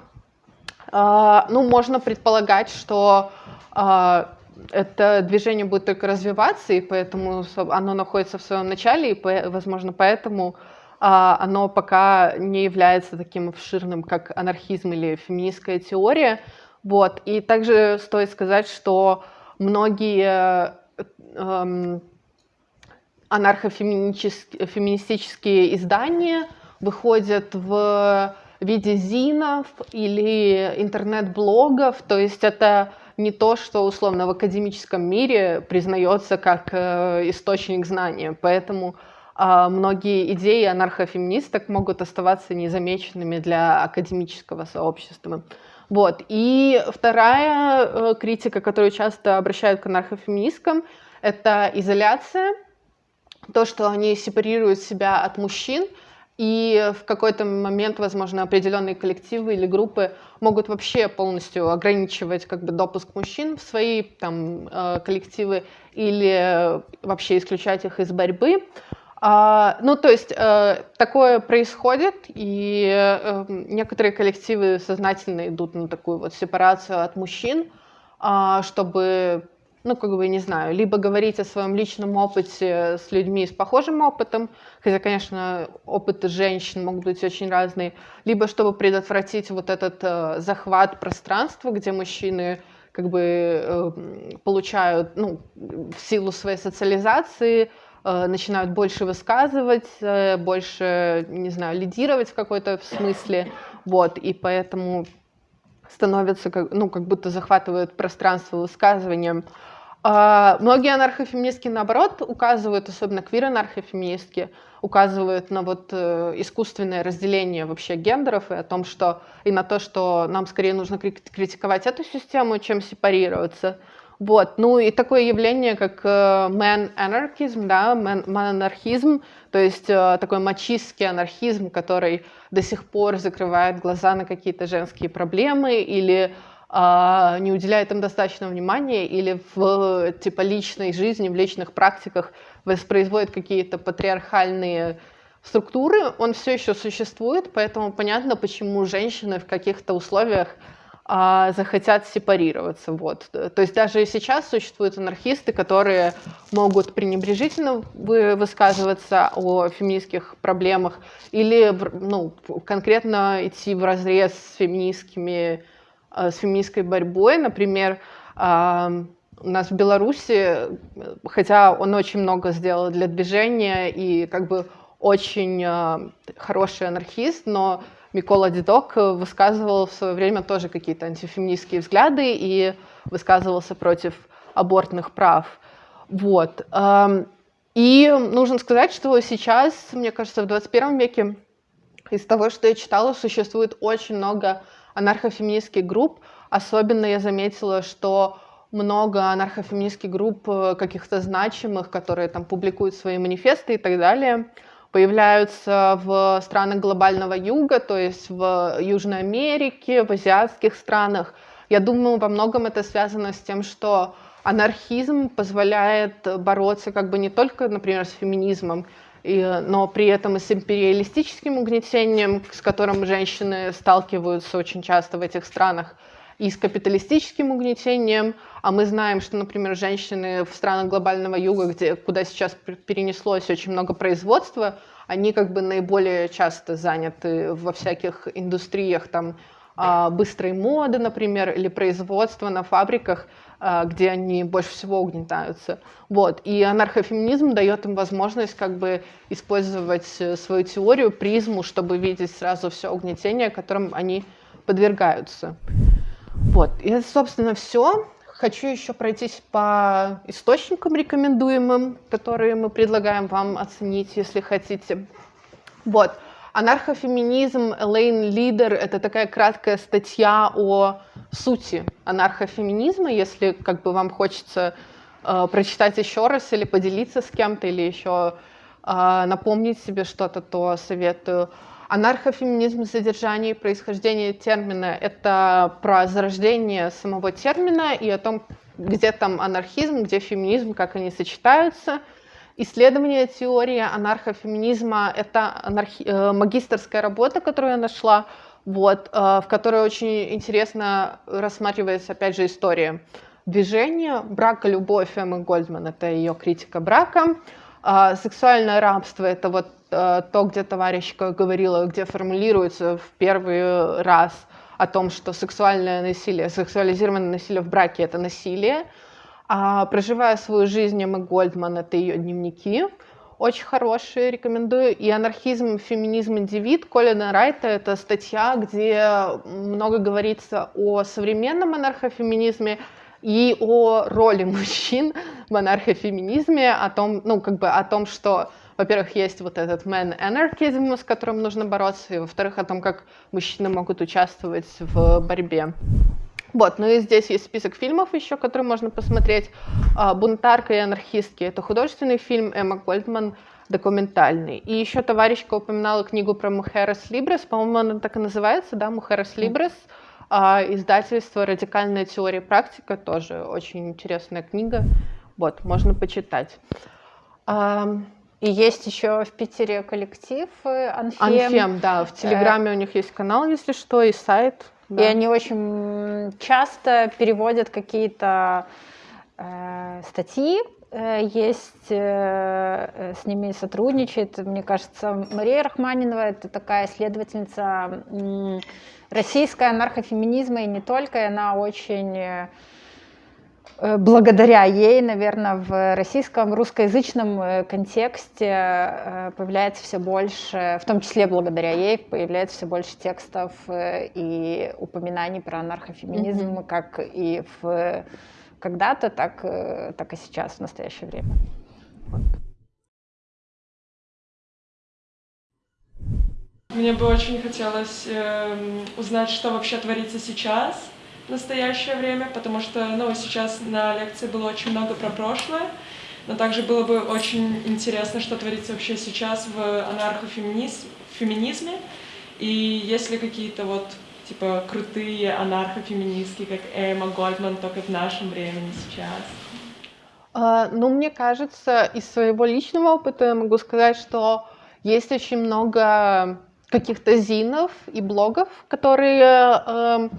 Э, ну, можно предполагать, что э, это движение будет только развиваться, и поэтому оно находится в своем начале, и, возможно, поэтому а, оно пока не является таким обширным, как анархизм или феминистская теория. Вот. И также стоит сказать, что многие эм, анархофеминистические издания выходят в виде зинов или интернет-блогов, то есть это не то, что условно в академическом мире признается как э, источник знания. Поэтому э, многие идеи анархофеминисток могут оставаться незамеченными для академического сообщества. Вот. И вторая э, критика, которую часто обращают к анархофеминисткам, это изоляция, то, что они сепарируют себя от мужчин, и в какой-то момент, возможно, определенные коллективы или группы могут вообще полностью ограничивать как бы, допуск мужчин в свои там, э, коллективы или вообще исключать их из борьбы. А, ну, то есть э, такое происходит, и э, некоторые коллективы сознательно идут на такую вот сепарацию от мужчин, э, чтобы ну, как бы, не знаю, либо говорить о своем личном опыте с людьми с похожим опытом, хотя, конечно, опыты женщин могут быть очень разные, либо чтобы предотвратить вот этот э, захват пространства, где мужчины как бы э, получают, ну, в силу своей социализации, э, начинают больше высказывать, э, больше, не знаю, лидировать в какой-то смысле, вот, и поэтому становятся, ну, как будто захватывают пространство высказыванием. А, многие анархофеминистки, наоборот, указывают, особенно квир-анархофеминистки, указывают на вот э, искусственное разделение вообще гендеров и о том, что и на то, что нам скорее нужно критиковать эту систему, чем сепарироваться. Вот. Ну и такое явление, как man э, anarchism, да, man, man то есть э, такой мачистский анархизм, который до сих пор закрывает глаза на какие-то женские проблемы или не уделяет им достаточно внимания или в типа личной жизни, в личных практиках воспроизводит какие-то патриархальные структуры, он все еще существует, поэтому понятно, почему женщины в каких-то условиях а, захотят сепарироваться. Вот. То есть даже сейчас существуют анархисты, которые могут пренебрежительно высказываться о феминистских проблемах или ну, конкретно идти в разрез с феминистскими с феминистской борьбой. Например, у нас в Беларуси, хотя он очень много сделал для движения и как бы очень э, хороший анархист, но Микола Дидок высказывал в свое время тоже какие-то антифеминистские взгляды и высказывался против абортных прав. Вот. И нужно сказать, что сейчас, мне кажется, в 21 веке из того, что я читала, существует очень много анархофеминистских групп. Особенно я заметила, что много анархофеминистских групп э, каких-то значимых, которые там публикуют свои манифесты и так далее, появляются в странах глобального юга, то есть в Южной Америке, в азиатских странах. Я думаю, во многом это связано с тем, что анархизм позволяет бороться как бы не только, например, с феминизмом, и, но при этом и с империалистическим угнетением, с которым женщины сталкиваются очень часто в этих странах, и с капиталистическим угнетением. А мы знаем, что, например, женщины в странах глобального юга, где, куда сейчас перенеслось очень много производства, они как бы наиболее часто заняты во всяких индустриях там, а, быстрой моды, например, или производства на фабриках, где они больше всего угнетаются. Вот. И анархофеминизм дает им возможность как бы использовать э, свою теорию, призму, чтобы видеть сразу все угнетение, которым они подвергаются. Вот. И это, собственно, все. Хочу еще пройтись по источникам рекомендуемым, которые мы предлагаем вам оценить, если хотите. Вот. Анархофеминизм Элейн Лидер — это такая краткая статья о сути анархофеминизма, если как бы вам хочется э, прочитать еще раз или поделиться с кем-то, или еще а, напомнить себе что-то, то советую. Анархофеминизм, содержание и происхождение термина — это про зарождение самого термина и о том, где там анархизм, где феминизм, как они сочетаются. Исследование теории анархофеминизма — это анархи... Э, магистрская работа, которую я нашла, вот, э, в которой очень интересно рассматривается, опять же, история движения, брака, любовь Эммы Гольдман — это ее критика брака, а сексуальное рабство — это вот э, то, где товарищ говорила, где формулируется в первый раз о том, что сексуальное насилие, сексуализированное насилие в браке — это насилие. А проживая свою жизнь, Эмма Гольдман — это ее дневники, очень хорошие, рекомендую. И «Анархизм, феминизм, индивид» Колина Райта — это статья, где много говорится о современном анархофеминизме, и о роли мужчин в анархофеминизме, о том, ну, как бы о том, что, во-первых, есть вот этот man anarchism, с которым нужно бороться, и, во-вторых, о том, как мужчины могут участвовать в борьбе. Вот, ну и здесь есть список фильмов еще, которые можно посмотреть. А, «Бунтарка и анархистки» — это художественный фильм, Эмма Гольдман — документальный. И еще товарищка упоминала книгу про Мухерас Либрес, по-моему, она так и называется, да, Мухерас Либрес. А издательство «Радикальная теория и практика» тоже очень интересная книга. Вот, можно почитать. И есть еще в Питере коллектив э, Анфем. Анфем, да, в Телеграме у них есть канал, если что, и сайт. И они очень часто переводят какие-то э, статьи, э, есть, э, с ними сотрудничает, мне кажется, Мария Рахманинова, это такая исследовательница российская анархофеминизма и не только, и она очень э, благодаря ей, наверное, в российском русскоязычном э, контексте э, появляется все больше, в том числе благодаря ей, появляется все больше текстов и упоминаний про анархофеминизм, mm-hmm. как и в когда-то, так, так и сейчас, в настоящее время. Мне бы очень хотелось э, узнать, что вообще творится сейчас, настоящее время, потому что ну, сейчас на лекции было очень много про прошлое, но также было бы очень интересно, что творится вообще сейчас в анархофеминизме, и есть ли какие-то вот типа крутые анархофеминистки, как Эмма Гольдман, только в нашем времени сейчас. Uh, ну, мне кажется, из своего личного опыта я могу сказать, что есть очень много каких-то зинов и блогов, которые э,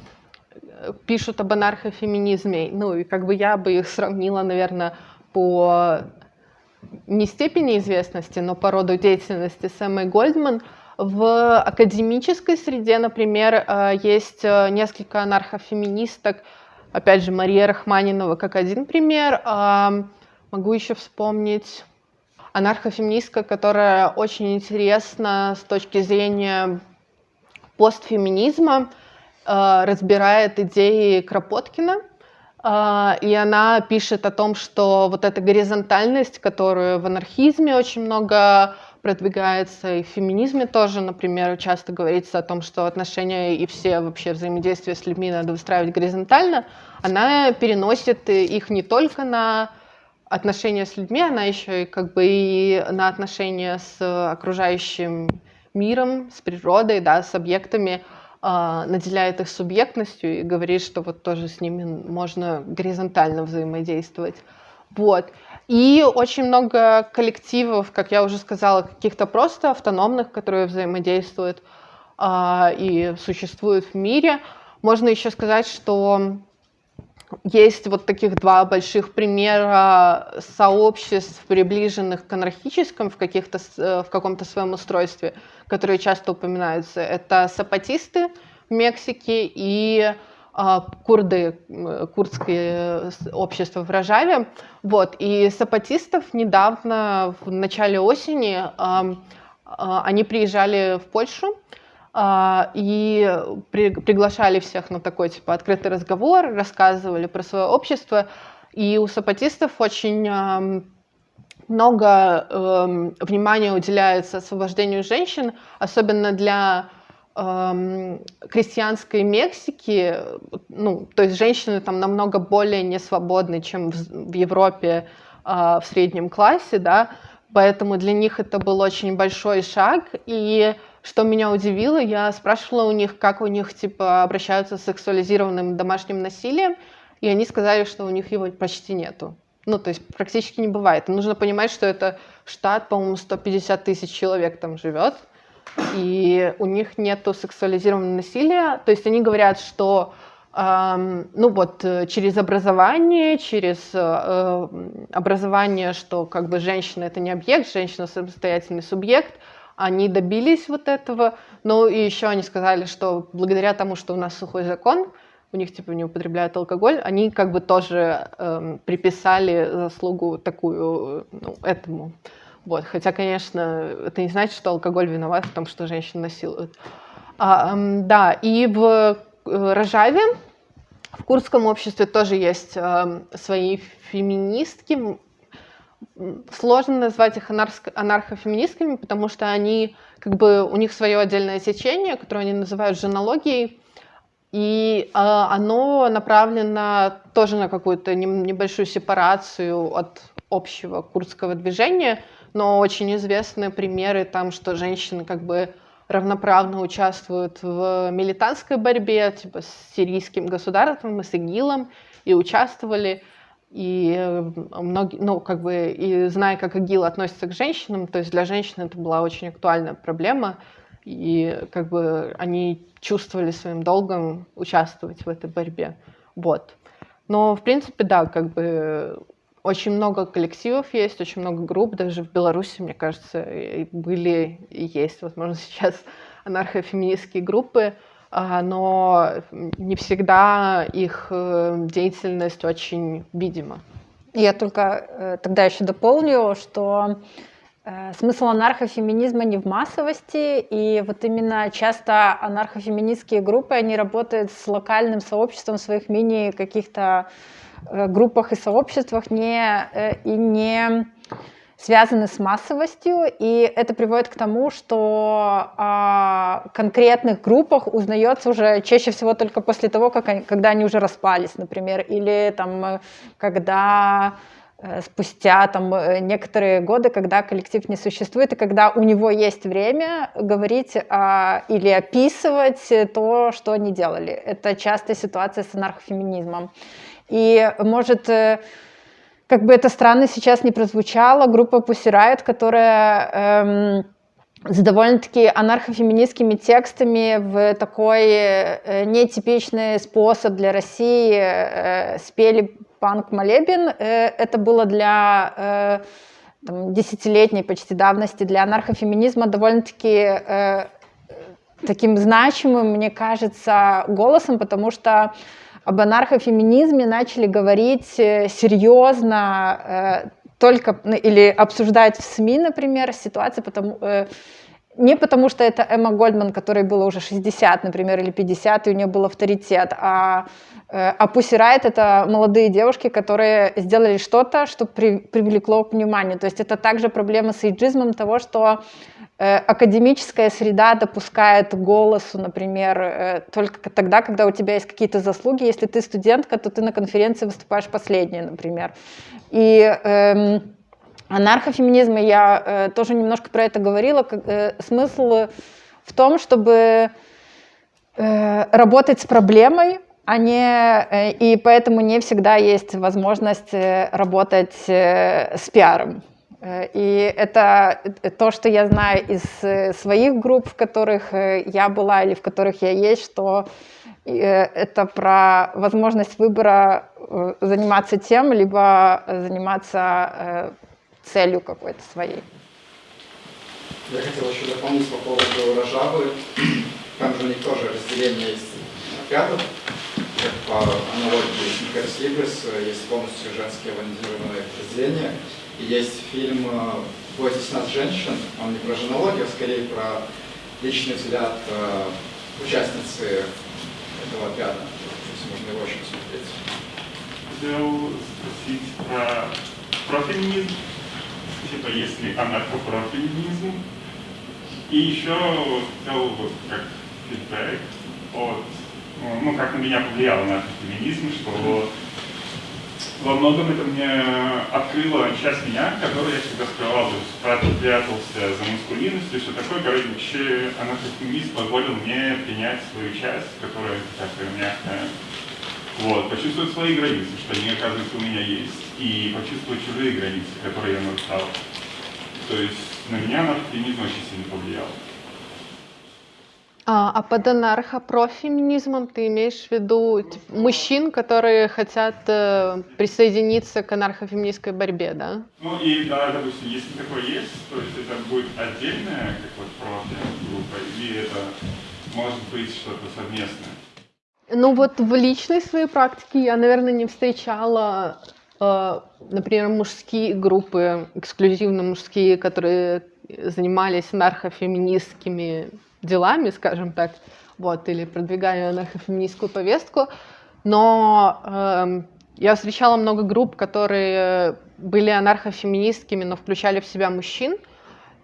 пишут об анархофеминизме. Ну, и как бы я бы их сравнила, наверное, по не степени известности, но по роду деятельности с Эммой Гольдман. В академической среде, например, э, есть э, несколько анархофеминисток, опять же, Мария Рахманинова как один пример. Э, могу еще вспомнить анархофеминистка, которая очень интересна с точки зрения постфеминизма, разбирает идеи Кропоткина, э, и она пишет о том, что вот эта горизонтальность, которую в анархизме очень много продвигается, и в феминизме тоже, например, часто говорится о том, что отношения и все вообще взаимодействия с людьми надо выстраивать горизонтально, она переносит их не только на отношения с людьми, она еще и как бы и на отношения с окружающим миром, с природой, да, с объектами, э, наделяет их субъектностью и говорит, что вот тоже с ними можно горизонтально взаимодействовать. Вот. И очень много коллективов, как я уже сказала, каких-то просто автономных, которые взаимодействуют э, и существуют в мире. Можно еще сказать, что есть вот таких два больших примера сообществ, приближенных к анархическим в, каких-то, э, в каком-то своем устройстве, которые часто упоминаются. Это сапатисты в Мексике и э, курды, курдское общество в Рожаве. Вот. И сапатистов недавно, в начале осени, э, они приезжали в Польшу, а, и при, приглашали всех на такой типа открытый разговор, рассказывали про свое общество. И у сапатистов очень много э, внимания уделяется освобождению женщин, особенно для э, крестьянской Мексики. Ну, то есть женщины там намного более несвободны, чем в, в Европе э, в среднем классе, да, Поэтому для них это был очень большой шаг. И что меня удивило, я спрашивала у них, как у них типа обращаются с сексуализированным домашним насилием, и они сказали, что у них его почти нету. Ну, то есть практически не бывает. Нужно понимать, что это штат, по-моему, 150 тысяч человек там живет, и у них нету сексуализированного насилия. То есть они говорят, что ну вот через образование, через э, образование, что как бы женщина это не объект, женщина самостоятельный субъект, они добились вот этого. Ну и еще они сказали, что благодаря тому, что у нас сухой закон, у них типа не употребляют алкоголь, они как бы тоже э, приписали заслугу такую ну, этому. Вот. Хотя, конечно, это не значит, что алкоголь виноват в том, что женщин насилуют. А, э, да, и в Э, Рожаве. В курдском обществе тоже есть э, свои феминистки. Сложно назвать их анархо- анархофеминистками, потому что они, как бы, у них свое отдельное течение, которое они называют женологией, и э, оно направлено тоже на какую-то небольшую сепарацию от общего курдского движения, но очень известны примеры там, что женщины как бы равноправно участвуют в милитантской борьбе, типа с сирийским государством и с ИГИЛом, и участвовали. И э, многие, ну, как бы, и зная, как ИГИЛ относится к женщинам, то есть для женщин это была очень актуальная проблема, и как бы они чувствовали своим долгом участвовать в этой борьбе. Вот. Но, в принципе, да, как бы очень много коллективов есть, очень много групп, даже в Беларуси, мне кажется, были и есть, возможно, сейчас анархофеминистские группы, но не всегда их э, деятельность очень видима. Я только э, тогда еще дополню, что э, смысл анархофеминизма не в массовости, и вот именно часто анархофеминистские группы, они работают с локальным сообществом своих мини каких-то группах и сообществах не, и не связаны с массовостью, и это приводит к тому, что о конкретных группах узнается уже чаще всего только после того, как они, когда они уже распались, например, или там, когда э, спустя там, некоторые годы, когда коллектив не существует, и когда у него есть время говорить а, или описывать то, что они делали. Это частая ситуация с анархофеминизмом. И может э, как бы это странно сейчас не прозвучало, группа Pussy Riot, которая эм, с довольно-таки анархофеминистскими текстами в такой э, нетипичный способ для России э, спели панк-молебен. Э, это было для э, там, десятилетней почти давности для анархофеминизма довольно-таки э, таким значимым, мне кажется, голосом, потому что об анархофеминизме начали говорить э, серьезно, э, только ну, или обсуждать в СМИ, например, ситуации, потому, э, не потому что это Эмма Гольдман, которой было уже 60, например, или 50, и у нее был авторитет, а, а Pussy это молодые девушки, которые сделали что-то, что при, привлекло вниманию. То есть это также проблема с эйджизмом того, что академическая среда допускает голосу, например, э, только тогда, когда у тебя есть какие-то заслуги. Если ты студентка, то ты на конференции выступаешь последней, например. И эм, анархофеминизм, я э, тоже немножко про это говорила, как, э, смысл в том, чтобы э, работать с проблемой, а не, э, и поэтому не всегда есть возможность работать с пиаром. Э, и это то, что я знаю из э, своих групп, в которых э, я была или в которых я есть, что это про возможность выбора заниматься тем, либо заниматься целью какой-то своей. Я хотел еще дополнить по поводу Рожавы. Там же у них тоже разделение есть отрядов, как по аналогии с Никарс есть полностью женские военизированные подразделения. Есть фильм «Бойтесь нас, женщин». Он не про женологию, а скорее про личный взгляд э, участницы этого отряда. Если можно его очень посмотреть. Хотел спросить про, про феминизм. Типа, если анархопрофеминизм. И еще хотел вот как фидбэк от, ну, как на меня повлиял анархофеминизм, что во многом это мне открыло часть меня, которую я всегда скрывал, прятался за маскулинностью и все такое. Короче, анархофеминизм позволил мне принять свою часть, которая такая мягкая. Вот, почувствовать свои границы, что они, оказывается, у меня есть, и почувствовать чужие границы, которые я нарушал. То есть на меня анархофеминизм очень сильно повлиял. А, а под анархопрофеминизмом ты имеешь в виду типа, мужчин, которые хотят э, присоединиться к анархофеминистской борьбе, да? Ну и да, допустим, если такое есть, то есть это будет отдельная как вот профи-группа, или это может быть что-то совместное? Ну вот в личной своей практике я, наверное, не встречала, э, например, мужские группы, эксклюзивно мужские, которые занимались анархофеминистскими делами, скажем так, вот, или продвигали анархофеминистскую повестку, но э, я встречала много групп, которые были анархофеминистскими, но включали в себя мужчин,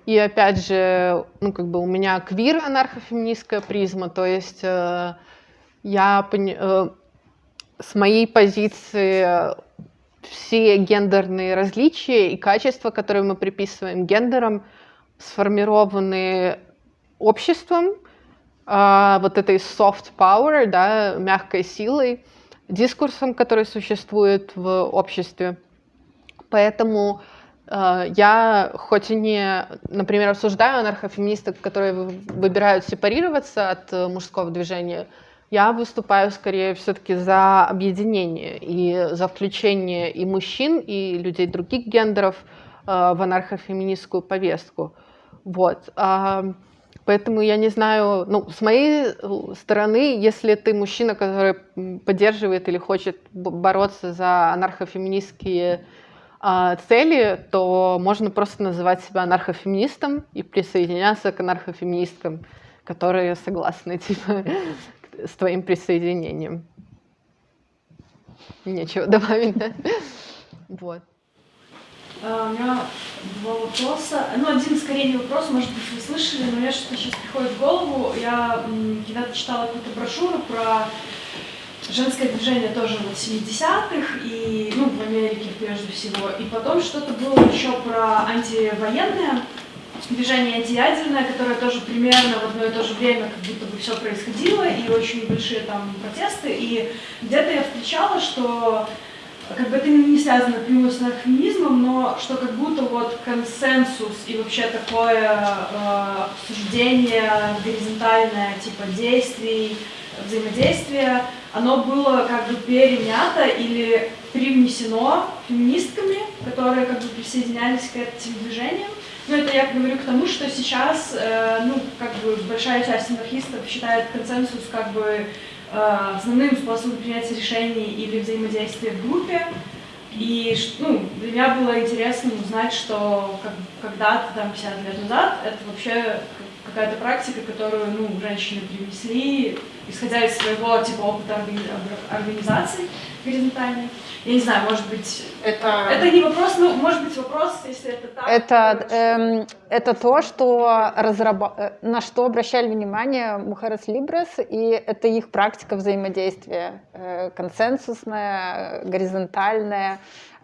и опять же, ну, как бы у меня квир анархофеминистская призма, то есть э, я э, с моей позиции все гендерные различия и качества, которые мы приписываем гендерам, сформированы обществом, э, вот этой soft power, да, мягкой силой, дискурсом, который существует в обществе. Поэтому э, я, хоть и не, например, осуждаю анархофеминисток, которые выбирают сепарироваться от э, мужского движения, я выступаю скорее все-таки за объединение и за включение и мужчин, и людей других гендеров э, в анархофеминистскую повестку. Вот. Поэтому я не знаю, ну, с моей э, стороны, если ты мужчина, который поддерживает или хочет бороться за анархофеминистские э, цели, то можно просто называть себя анархофеминистом и присоединяться к анархофеминисткам, которые согласны типа, с твоим присоединением. Нечего добавить, да? Вот. Uh, у меня два вопроса. Ну, один скорее не вопрос, может быть, вы слышали, но мне что-то сейчас приходит в голову. Я когда-то читала какую-то брошюру про женское движение тоже вот 70-х, и, ну, в Америке прежде всего. И потом что-то было еще про антивоенное движение антиядерное, которое тоже примерно в одно и то же время как будто бы все происходило, и очень большие там протесты. И где-то я встречала, что как бы это не связано напрямую с феминизмом, но что как будто вот консенсус и вообще такое э, обсуждение горизонтальное типа действий, взаимодействия, оно было как бы перенято или привнесено феминистками, которые как бы присоединялись к этим движениям. Но это я говорю к тому, что сейчас, э, ну, как бы большая часть анархистов считает консенсус как бы основным способом принятия решений или взаимодействия в группе. И ну, для меня было интересно узнать, что как, когда-то, там, 50 лет назад, это вообще какая-то практика, которую ну, женщины привнесли, исходя из своего типа опыта организации горизонтальной. Я не знаю, может быть, это... Это не вопрос, ну, может быть, вопрос, если это так. Это, эм, это то, что разраб... Э, на что обращали внимание Мухарес Либрес, и это их практика взаимодействия, э, консенсусная, горизонтальная,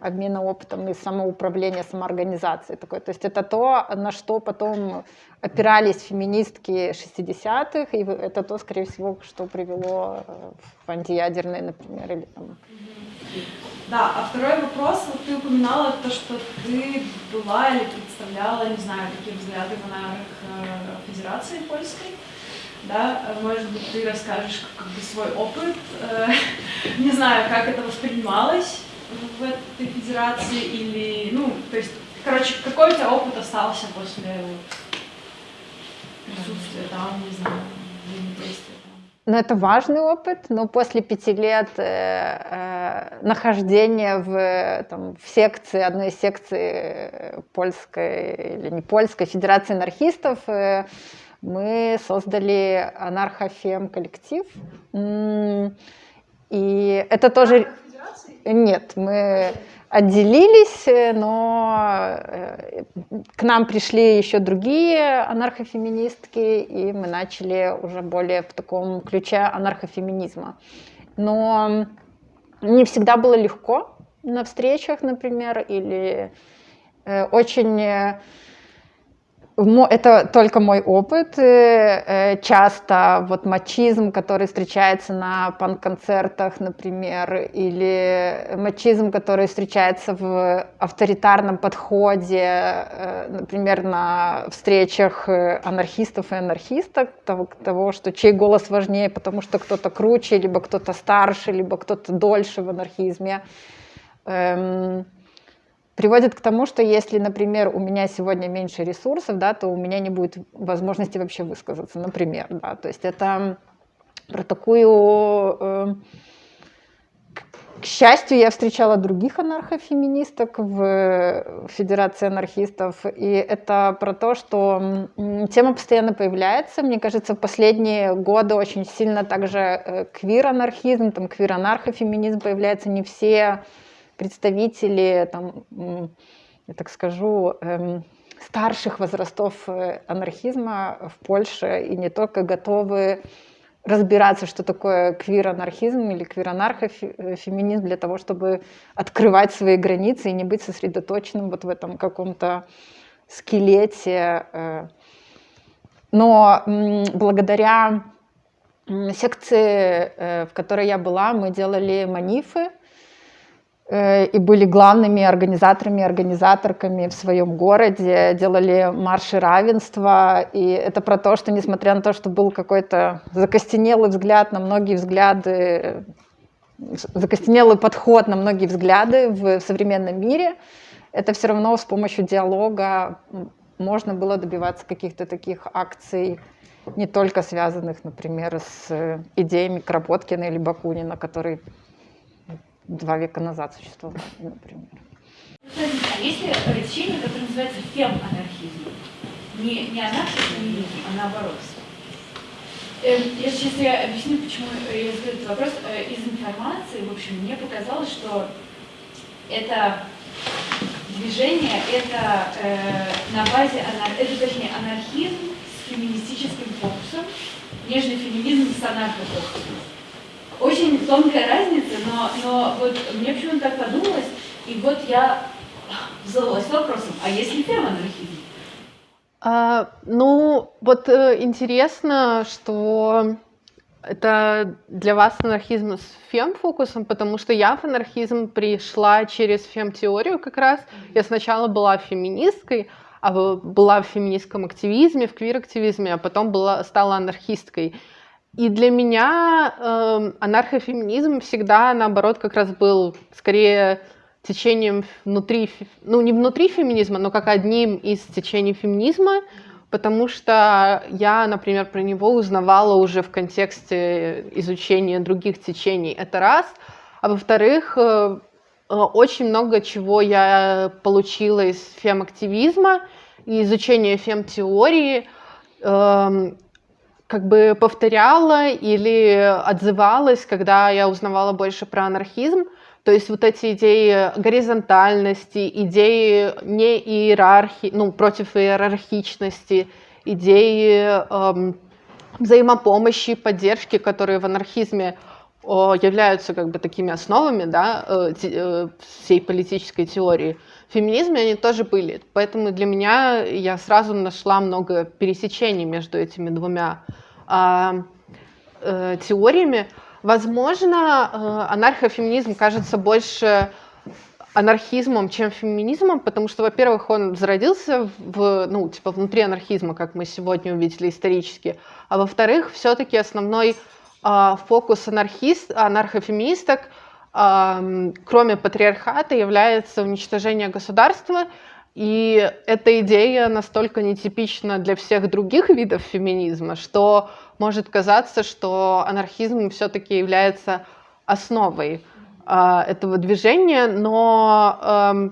обмена опытом и самоуправления, самоорганизации такой. То есть это то, на что потом опирались феминистки 60-х, и это то, скорее всего, что привело э, в антиядерные, например, или там... Да, а второй вопрос, вот ты упоминала то, что ты была или представляла, не знаю, какие взгляды в аналогах э, Федерации Польской, да, может быть, ты расскажешь как бы свой опыт, э, не знаю, как это воспринималось в этой федерации или, ну, то есть, короче, какой у тебя опыт остался после присутствия там, не знаю, взаимодействия? Ну, это важный опыт, но после пяти лет э, э, нахождения в, там, в секции, одной из секций польской или не польской Федерации анархистов, э, мы создали анархофем коллектив. И это тоже... Нет, мы отделились, э, но э, к нам пришли еще другие анархофеминистки, и мы начали уже более в таком ключе анархофеминизма. Но не всегда было легко, на встречах, например, или э, очень это только мой опыт. Э, часто вот мачизм, который встречается на панк-концертах, например, или мачизм, который встречается в авторитарном подходе, э, например, на встречах э, анархистов и анархисток, того, того что чей голос важнее, потому что кто-то круче, либо кто-то старше, либо кто-то дольше в анархизме. Эм, приводит к тому, что если, например, у меня сегодня меньше ресурсов, да, то у меня не будет возможности вообще высказаться, например, да, то есть это про такую... Э, к счастью, я встречала других анархофеминисток в Федерации анархистов, и это про то, что тема постоянно появляется. Мне кажется, в последние годы очень сильно также э, квир-анархизм, там квир-анархофеминизм появляется. Не все представители, там, я так скажу, эм, старших возрастов э, анархизма в Польше и не только готовы разбираться, что такое квир-анархизм или квир-анархофеминизм для того, чтобы открывать свои границы и не быть сосредоточенным вот в этом каком-то скелете. Э. Но благодаря секции, э, в которой я была, мы делали манифы, и были главными организаторами, организаторками в своем городе, делали марши равенства. И это про то, что несмотря на то, что был какой-то закостенелый взгляд на многие взгляды, закостенелый подход на многие взгляды в современном мире, это все равно с помощью диалога можно было добиваться каких-то таких акций, не только связанных, например, с идеями Кропоткина или Бакунина, который два века назад существовал, например. А есть ли течение, которое называется фем-анархизм? Не, не анархизм, а наоборот. Эм, я сейчас я объясню, почему я задаю этот вопрос. Э, из информации, в общем, мне показалось, что это движение, это э, на базе, это точнее анархизм с феминистическим фокусом, нежный феминизм с анархофокусом очень тонкая разница, но, но вот мне почему-то так подумалось, и вот я задалась вопросом, а если феманархизм? А, ну, вот э, интересно, что это для вас анархизм с фем-фокусом, потому что я в анархизм пришла через фем-теорию как раз. Я сначала была феминисткой, а была в феминистском активизме, в квир-активизме, а потом была, стала анархисткой. И для меня э, анархофеминизм всегда, наоборот, как раз был скорее течением внутри, ну не внутри феминизма, но как одним из течений феминизма, потому что я, например, про него узнавала уже в контексте изучения других течений. Это раз. А во-вторых, э, э очень много чего я получила из фем-активизма и изучения фем-теории. Э, как бы повторяла или отзывалась, когда я узнавала больше про анархизм. То есть вот эти идеи горизонтальности, идеи не иерархии, ну, против иерархичности, идеи эм, взаимопомощи, поддержки, которые в анархизме о, являются как бы такими основами да, э, э, всей политической теории. Феминизме они тоже были. Поэтому для меня я сразу нашла много пересечений между этими двумя э, э, теориями. Возможно, э, анархофеминизм кажется больше анархизмом, чем феминизмом, потому что, во-первых, он зародился в, ну, типа внутри анархизма, как мы сегодня увидели исторически, а во-вторых, все-таки основной э, фокус анархист, анархофеминисток, кроме патриархата, является уничтожение государства, и эта идея настолько нетипична для всех других видов феминизма, что может казаться, что анархизм все-таки является основой э, этого движения, но э,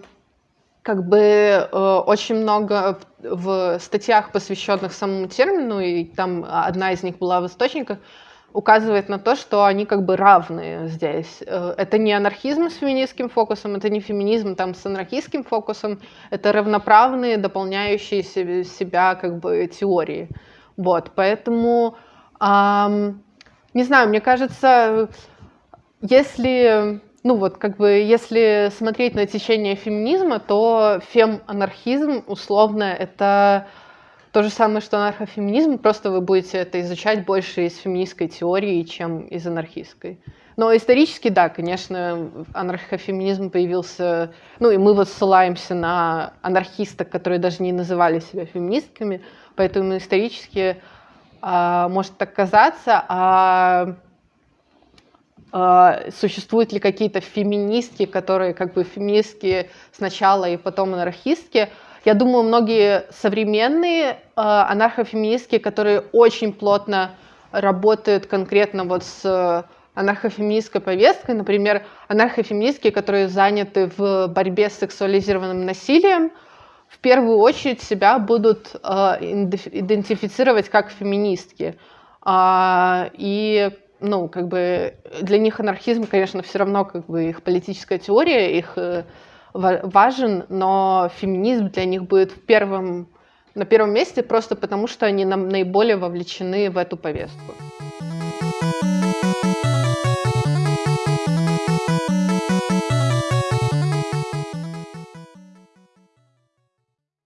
как бы э, очень много в, в статьях, посвященных самому термину, и там одна из них была в источниках, указывает на то, что они как бы равные здесь. Э, это не анархизм с феминистским фокусом, это не феминизм там с анархистским фокусом, это равноправные, дополняющие себя как бы теории. Вот, поэтому, эм, не знаю, мне кажется, если ну вот как бы если смотреть на течение феминизма, то фем-анархизм условно это то же самое, что анархофеминизм, просто вы будете это изучать больше из феминистской теории, чем из анархистской. Но исторически, да, конечно, анархофеминизм появился, ну и мы вот ссылаемся на анархисток, которые даже не называли себя феминистками, поэтому исторически а, может так казаться, а а, существуют ли какие-то феминистки, которые как бы феминистки сначала и потом анархистки. Я думаю, многие современные а, анархофеминистки, которые очень плотно работают конкретно вот с анархофеминистской повесткой, например, анархофеминистки, которые заняты в борьбе с сексуализированным насилием, в первую очередь себя будут э, идентифицировать как феминистки. А, и ну, как бы для них анархизм, конечно, все равно как бы их политическая теория, их э, важен, но феминизм для них будет в первом, на первом месте просто потому, что они наиболее вовлечены в эту повестку.